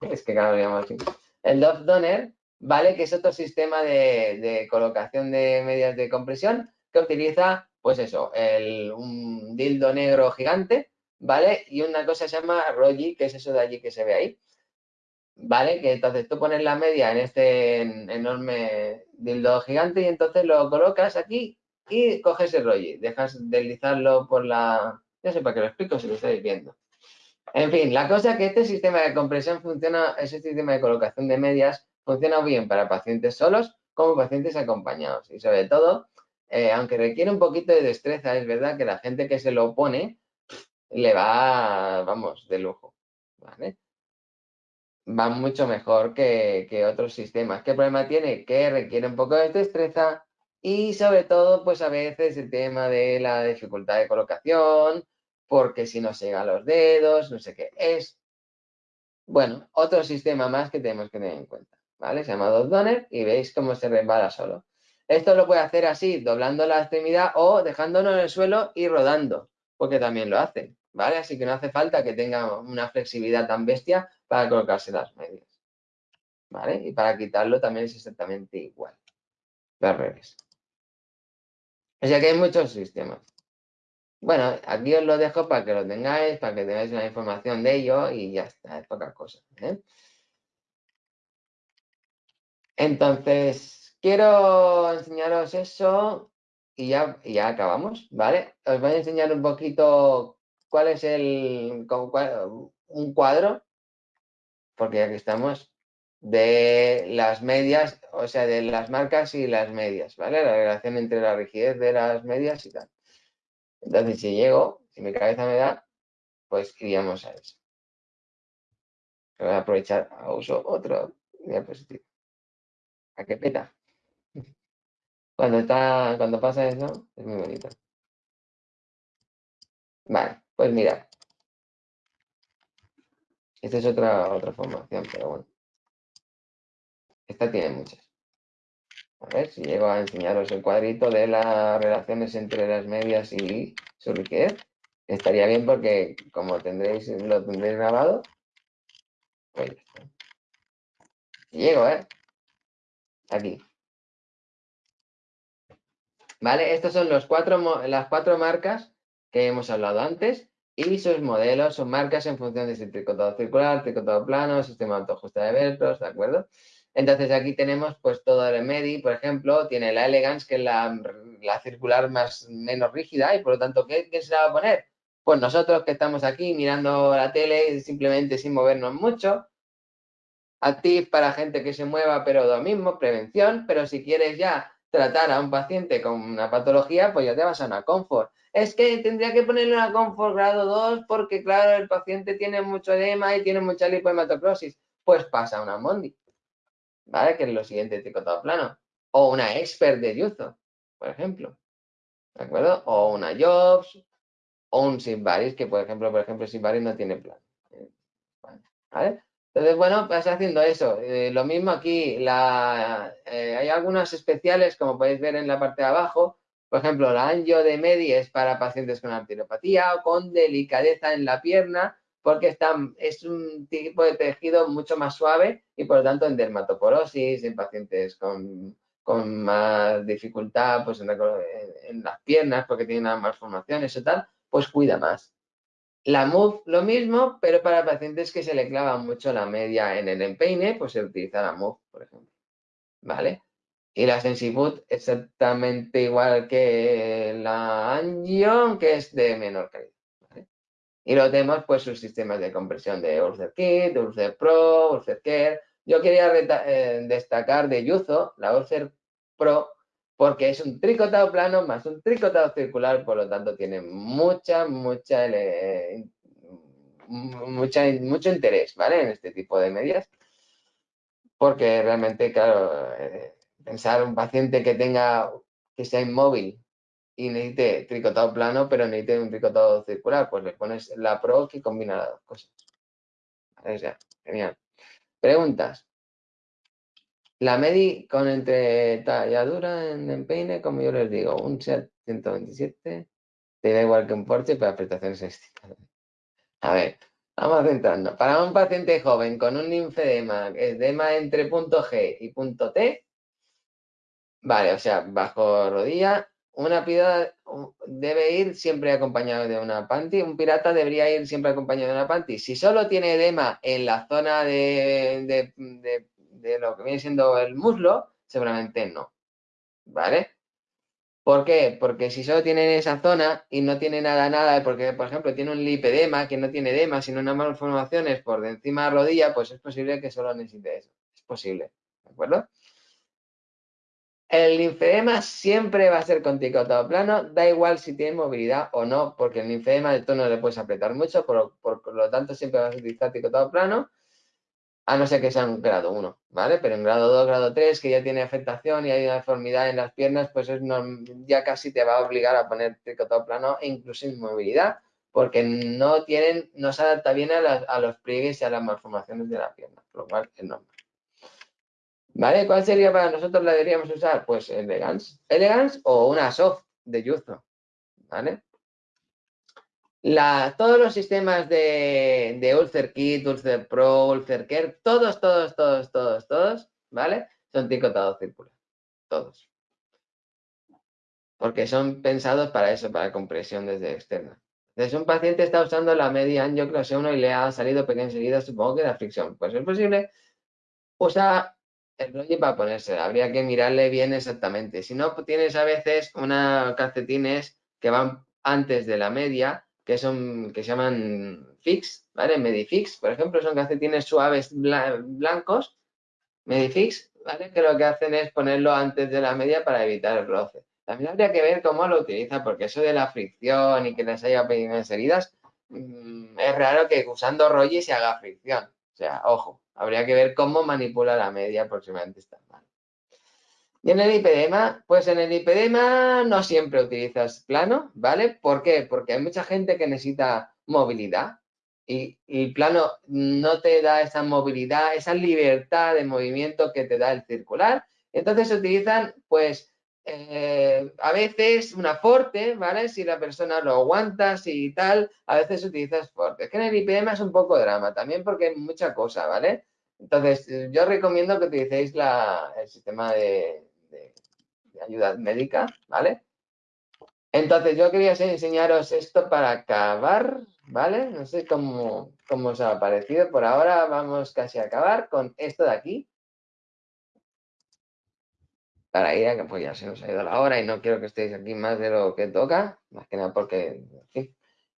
Es que cada lo así. El Dove Donner, ¿vale? Que es otro sistema de, colocación de medias de compresión que utiliza, pues eso, el, un dildo negro gigante, ¿vale? Y una cosa se llama Rogi, que es eso de allí que se ve ahí. ¿Vale? Que entonces tú pones la media en este enorme dildo gigante y entonces lo colocas aquí y coges el rollo, dejas deslizarlo por la... Ya sé para qué lo explico si lo estáis viendo. En fin, la cosa es que este sistema de compresión funciona, ese sistema de colocación de medias funciona bien para pacientes solos como pacientes acompañados. Y sobre todo, eh, aunque requiere un poquito de destreza, es verdad que la gente que se lo pone le va, vamos, de lujo. ¿vale? Va mucho mejor que, que otros sistemas. ¿Qué problema tiene? Que requiere un poco de destreza y sobre todo, pues a veces el tema de la dificultad de colocación, porque si no se llega a los dedos, no sé qué. Es, bueno, otro sistema más que tenemos que tener en cuenta, ¿vale? Se llama Dot Donner y veis cómo se resbala solo. Esto lo puede hacer así, doblando la extremidad o dejándolo en el suelo y rodando, porque también lo hace, ¿vale? Así que no hace falta que tenga una flexibilidad tan bestia para colocarse las medias, ¿vale? Y para quitarlo también es exactamente igual. Al revés. O sea que hay muchos sistemas. Bueno, aquí os lo dejo para que lo tengáis, para que tengáis una información de ello y ya está, es poca cosa. ¿eh? Entonces, quiero enseñaros eso y ya, ya acabamos, ¿vale? Os voy a enseñar un poquito cuál es el, un cuadro, porque aquí estamos, de las medias, o sea, de las marcas y las medias, ¿vale? La relación entre la rigidez de las medias y tal. Entonces, si llego, si mi cabeza me da, pues iríamos a eso. Voy a aprovechar a uso otro diapositivo. ¿A qué peta? Cuando, está, cuando pasa eso, es muy bonito. Vale, pues mira. Esta es otra, otra formación, pero bueno. Esta tiene muchas. A ver si llego a enseñaros el cuadrito de las relaciones entre las medias y su rigidez. Estaría bien porque como tendréis, lo tendréis grabado, pues Llego, ¿eh? Aquí. ¿Vale? Estas son los cuatro, las cuatro marcas que hemos hablado antes y sus modelos son marcas en función de si tricotado circular, tricotado plano, sistema de de velcros, ¿de acuerdo? Entonces aquí tenemos pues todo el MEDI, por ejemplo, tiene la Elegance, que es la, circular más menos rígida y por lo tanto, ¿qué, se la va a poner? Pues nosotros que estamos aquí mirando la tele simplemente sin movernos mucho. Active para gente que se mueva, pero lo mismo, prevención, pero si quieres ya tratar a un paciente con una patología, pues ya te vas a una Comfort. Es que tendría que ponerle una Comfort grado 2 porque, claro, el paciente tiene mucho edema y tiene mucha lipohematocrosis. Pues pasa una Mondi. ¿Vale? Que es lo siguiente tricotado plano. O una expert de Yuzo, por ejemplo. ¿De acuerdo? O una Jobs, o un Simbaris, que por ejemplo, por ejemplo, Simbaris no tiene plan. ¿Vale? Entonces, bueno, vas haciendo eso. Eh, lo mismo aquí, la, eh, hay algunas especiales, como podéis ver en la parte de abajo, por ejemplo, la angio de Medies para pacientes con arteriopatía o con delicadeza en la pierna, porque es un tipo de tejido mucho más suave y por lo tanto en dermatoporosis, en pacientes con, más dificultad pues en, las piernas porque tienen unas malformaciones o tal, pues cuida más. La MOVE lo mismo, pero para pacientes que se le clava mucho la media en el empeine, pues se utiliza la MOVE, por ejemplo. ¿Vale? Y la Sensiboot exactamente igual que la Angio, que es de menor calidad. Y lo tenemos pues sus sistemas de compresión de Ulcer Kit, Ulcer Pro, Ulcer Care. Yo quería eh, destacar de Yuzo, la Ulcer Pro, porque es un tricotado plano más un tricotado circular, por lo tanto tiene mucha, mucha, eh, mucho interés, ¿vale? En este tipo de medias. Porque realmente, claro, eh, pensar un paciente que tenga, que sea inmóvil y necesite tricotado plano, pero necesite un tricotado circular, pues le pones la Pro que combina las dos cosas. O sea, genial. Preguntas. La MEDI con entretalladura en empeine, como yo les digo, un SEAT 127, te da igual que un Porsche para prestaciones estéticas. A ver, vamos centrando. Para un paciente joven con un linfedema, edema entre punto G y punto T, vale, o sea, bajo rodilla, una pirata debe ir siempre acompañado de una panty. Un pirata debería ir siempre acompañado de una panty. Si solo tiene edema en la zona de de lo que viene siendo el muslo, seguramente no. ¿Vale? ¿Por qué? Porque si solo tiene esa zona y no tiene nada, nada, porque por ejemplo tiene un lipedema que no tiene edema, sino unas malformaciones por de encima de la rodilla, pues es posible que solo necesite eso. Es posible. ¿De acuerdo? El linfedema siempre va a ser con tricotado plano, da igual si tiene movilidad o no, porque el linfedema de tono le puedes apretar mucho, por, por, lo tanto siempre vas a utilizar tricotado plano a no ser que sea un grado 1, ¿vale? Pero en grado 2, grado 3, que ya tiene afectación y hay una deformidad en las piernas, pues es ya casi te va a obligar a poner tricotado plano e incluso inmovilidad, porque no tienen, no se adapta bien a, los pliegues y a las malformaciones de la pierna, por lo cual es normal. ¿Vale? ¿Cuál sería para nosotros la deberíamos usar? Pues Elegance. Elegance o una soft de Yuzo, ¿vale? todos los sistemas de, de Ulcer Kit, Ulcer Pro, Ulcer Care, todos, todos, todos, todos, todos, ¿vale? Son tricotados circular. Todos. Porque son pensados para eso, para compresión desde externa. Entonces, un paciente está usando la media angioclase 1 y le ha salido pequeña enseguida, supongo que la fricción. Pues es posible. Usa el rollo para ponerse. Habría que mirarle bien exactamente. Si no, tienes a veces unas calcetines que van antes de la media que son que se llaman fix, ¿vale? Medifix, por ejemplo, son calcetines suaves blancos, Medifix, ¿vale? Que lo que hacen es ponerlo antes de la media para evitar el roce. También habría que ver cómo lo utiliza, porque eso de la fricción y que les haya pequeñas heridas, mm, es raro que usando rollo se haga fricción. O sea, ojo, habría que ver cómo manipula la media aproximadamente está mal. Y en el hipedema, pues en el hipedema no siempre utilizas plano, ¿vale? ¿Por qué? Porque hay mucha gente que necesita movilidad y, el plano no te da esa movilidad, esa libertad de movimiento que te da el circular. Entonces se utilizan, pues, eh, a veces una forte, ¿vale? Si la persona lo aguanta, y tal, a veces utilizas forte. Es que en el hipedema es un poco drama, también porque hay mucha cosa, ¿vale? Entonces, yo recomiendo que utilicéis el sistema de, ayuda médica, ¿vale? Entonces, yo quería enseñaros esto para acabar, ¿vale? No sé cómo, cómo os ha parecido. Por ahora vamos casi a acabar con esto de aquí. Para ir a que pues ya se nos ha ido la hora y no quiero que estéis aquí más de lo que toca, más que nada porque,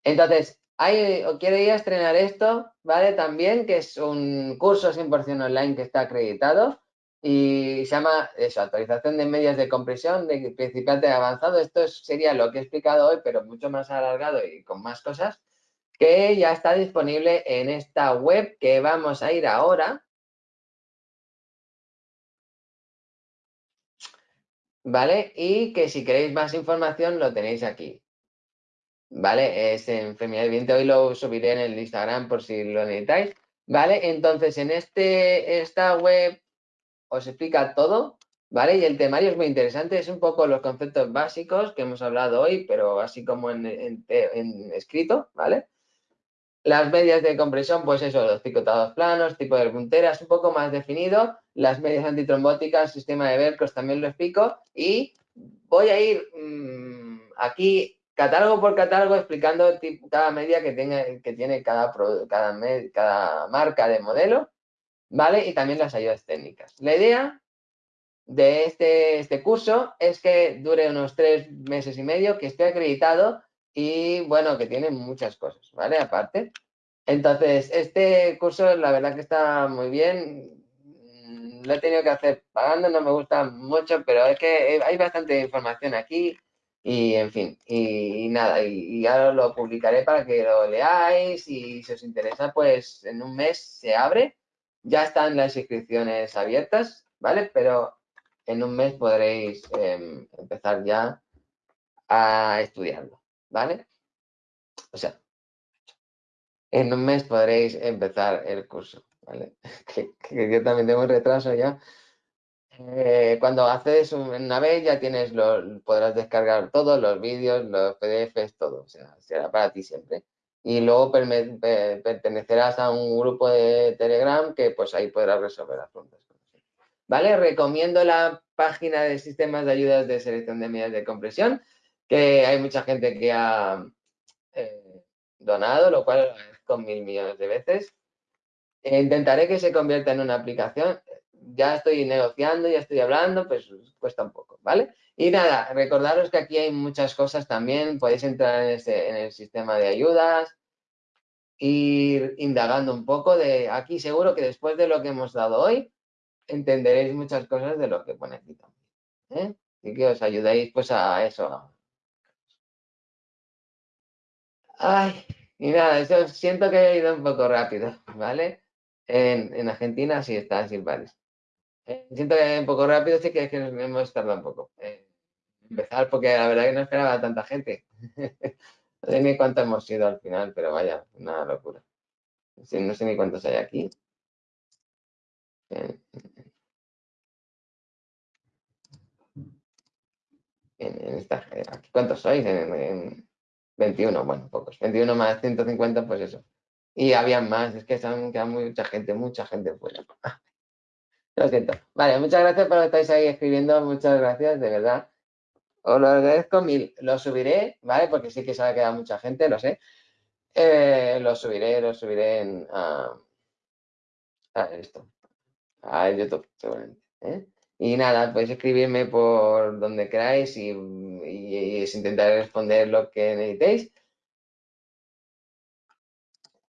Entonces, hay, quiero ir a estrenar esto, ¿vale? También, que es un curso 100% online que está acreditado y se llama eso, actualización de medias de compresión de principiante avanzado. Esto sería lo que he explicado hoy, pero mucho más alargado y con más cosas, que ya está disponible en esta web que vamos a ir ahora. ¿Vale? Y que si queréis más información lo tenéis aquí. ¿Vale? Es en Viviente. Hoy lo subiré en el Instagram por si lo necesitáis. ¿vale? Entonces, en este, esta web os explica todo, ¿vale? Y el temario es muy interesante, es un poco los conceptos básicos que hemos hablado hoy, pero así como en, en escrito, ¿vale? Las medias de compresión, pues eso, los picotados planos, tipo de punteras, un poco más definido. Las medias antitrombóticas, sistema de Velcros, también lo explico. Y voy a ir mmm, aquí catálogo por catálogo explicando cada media que, tenga, que tiene cada, marca de modelo, ¿vale? Y también las ayudas técnicas. La idea de este, este curso es que dure unos tres meses y medio, que esté acreditado y bueno, que tiene muchas cosas, ¿vale? Aparte. Entonces, este curso la verdad que está muy bien. Lo he tenido que hacer pagando, no me gusta mucho, pero es que hay bastante información aquí y en fin, y, nada, y, ahora lo publicaré para que lo leáis y si os interesa, pues en un mes se abre. Ya están las inscripciones abiertas, ¿vale? Pero en un mes podréis em, empezar ya a estudiarlo. ¿vale? O sea, en un mes podréis empezar el curso, ¿vale? que, yo también tengo retraso ya. Eh, cuando haces una vez ya tienes los, podrás descargar todos los vídeos, los PDFs, todo, o sea, será para ti siempre. Y luego pertenecerás a un grupo de Telegram que pues ahí podrás resolver las preguntas. ¿Vale? Recomiendo la página de sistemas de ayudas de selección de medidas de compresión que hay mucha gente que ha eh, donado, lo cual con mil millones de veces. E intentaré que se convierta en una aplicación. Ya estoy negociando, ya estoy hablando, pues cuesta un poco, ¿vale? Y nada, recordaros que aquí hay muchas cosas también. Podéis entrar en, el sistema de ayudas, ir indagando un poco de aquí. Seguro que después de lo que hemos dado hoy, entenderéis muchas cosas de lo que pone aquí también. ¿eh? Y que os ayudéis pues a eso, Ay, y nada, eso siento que he ido un poco rápido, ¿vale? En, Argentina sí está sin pares. Eh, siento que he un poco rápido, sí que es que nos hemos tardado un poco. empezar porque la verdad que no esperaba tanta gente. no sé ni cuántos hemos ido al final, pero vaya, una locura. no sé ni cuántos hay aquí. En, esta, ¿Cuántos sois? en, 21, bueno, pocos. 21 más 150, pues eso. Y había más, es que se han quedado mucha gente, mucha gente fuera. Lo siento. Vale, muchas gracias por que estáis ahí escribiendo, muchas gracias, de verdad. Os lo agradezco mil. Lo subiré, ¿vale? Porque sí que se ha quedado mucha gente, lo sé. Eh, lo subiré, lo subiré en, a, esto, a YouTube, seguramente. ¿eh? Y nada, podéis escribirme por donde queráis y, y, intentaré responder lo que necesitéis.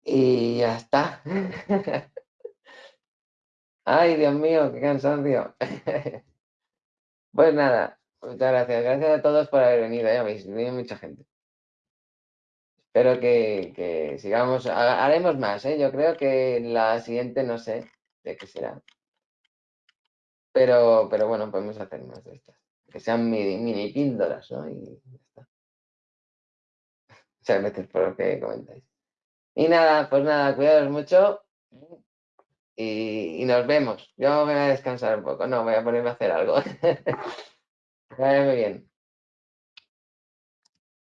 Y ya está. Ay, Dios mío, qué cansancio. Pues nada, muchas gracias. Gracias a todos por haber venido, ya veis, venido mucha gente. Espero que, que sigamos, haremos más, ¿eh? Yo creo que la siguiente no sé de qué será. Pero, pero bueno, podemos hacer más de estas. Que sean mini, mini píldoras, ¿no? Y ya está. Muchas gracias por lo que comentáis. Y nada, pues nada, cuidados mucho. Y, nos vemos. Yo voy a descansar un poco. No, voy a ponerme a hacer algo. muy bien.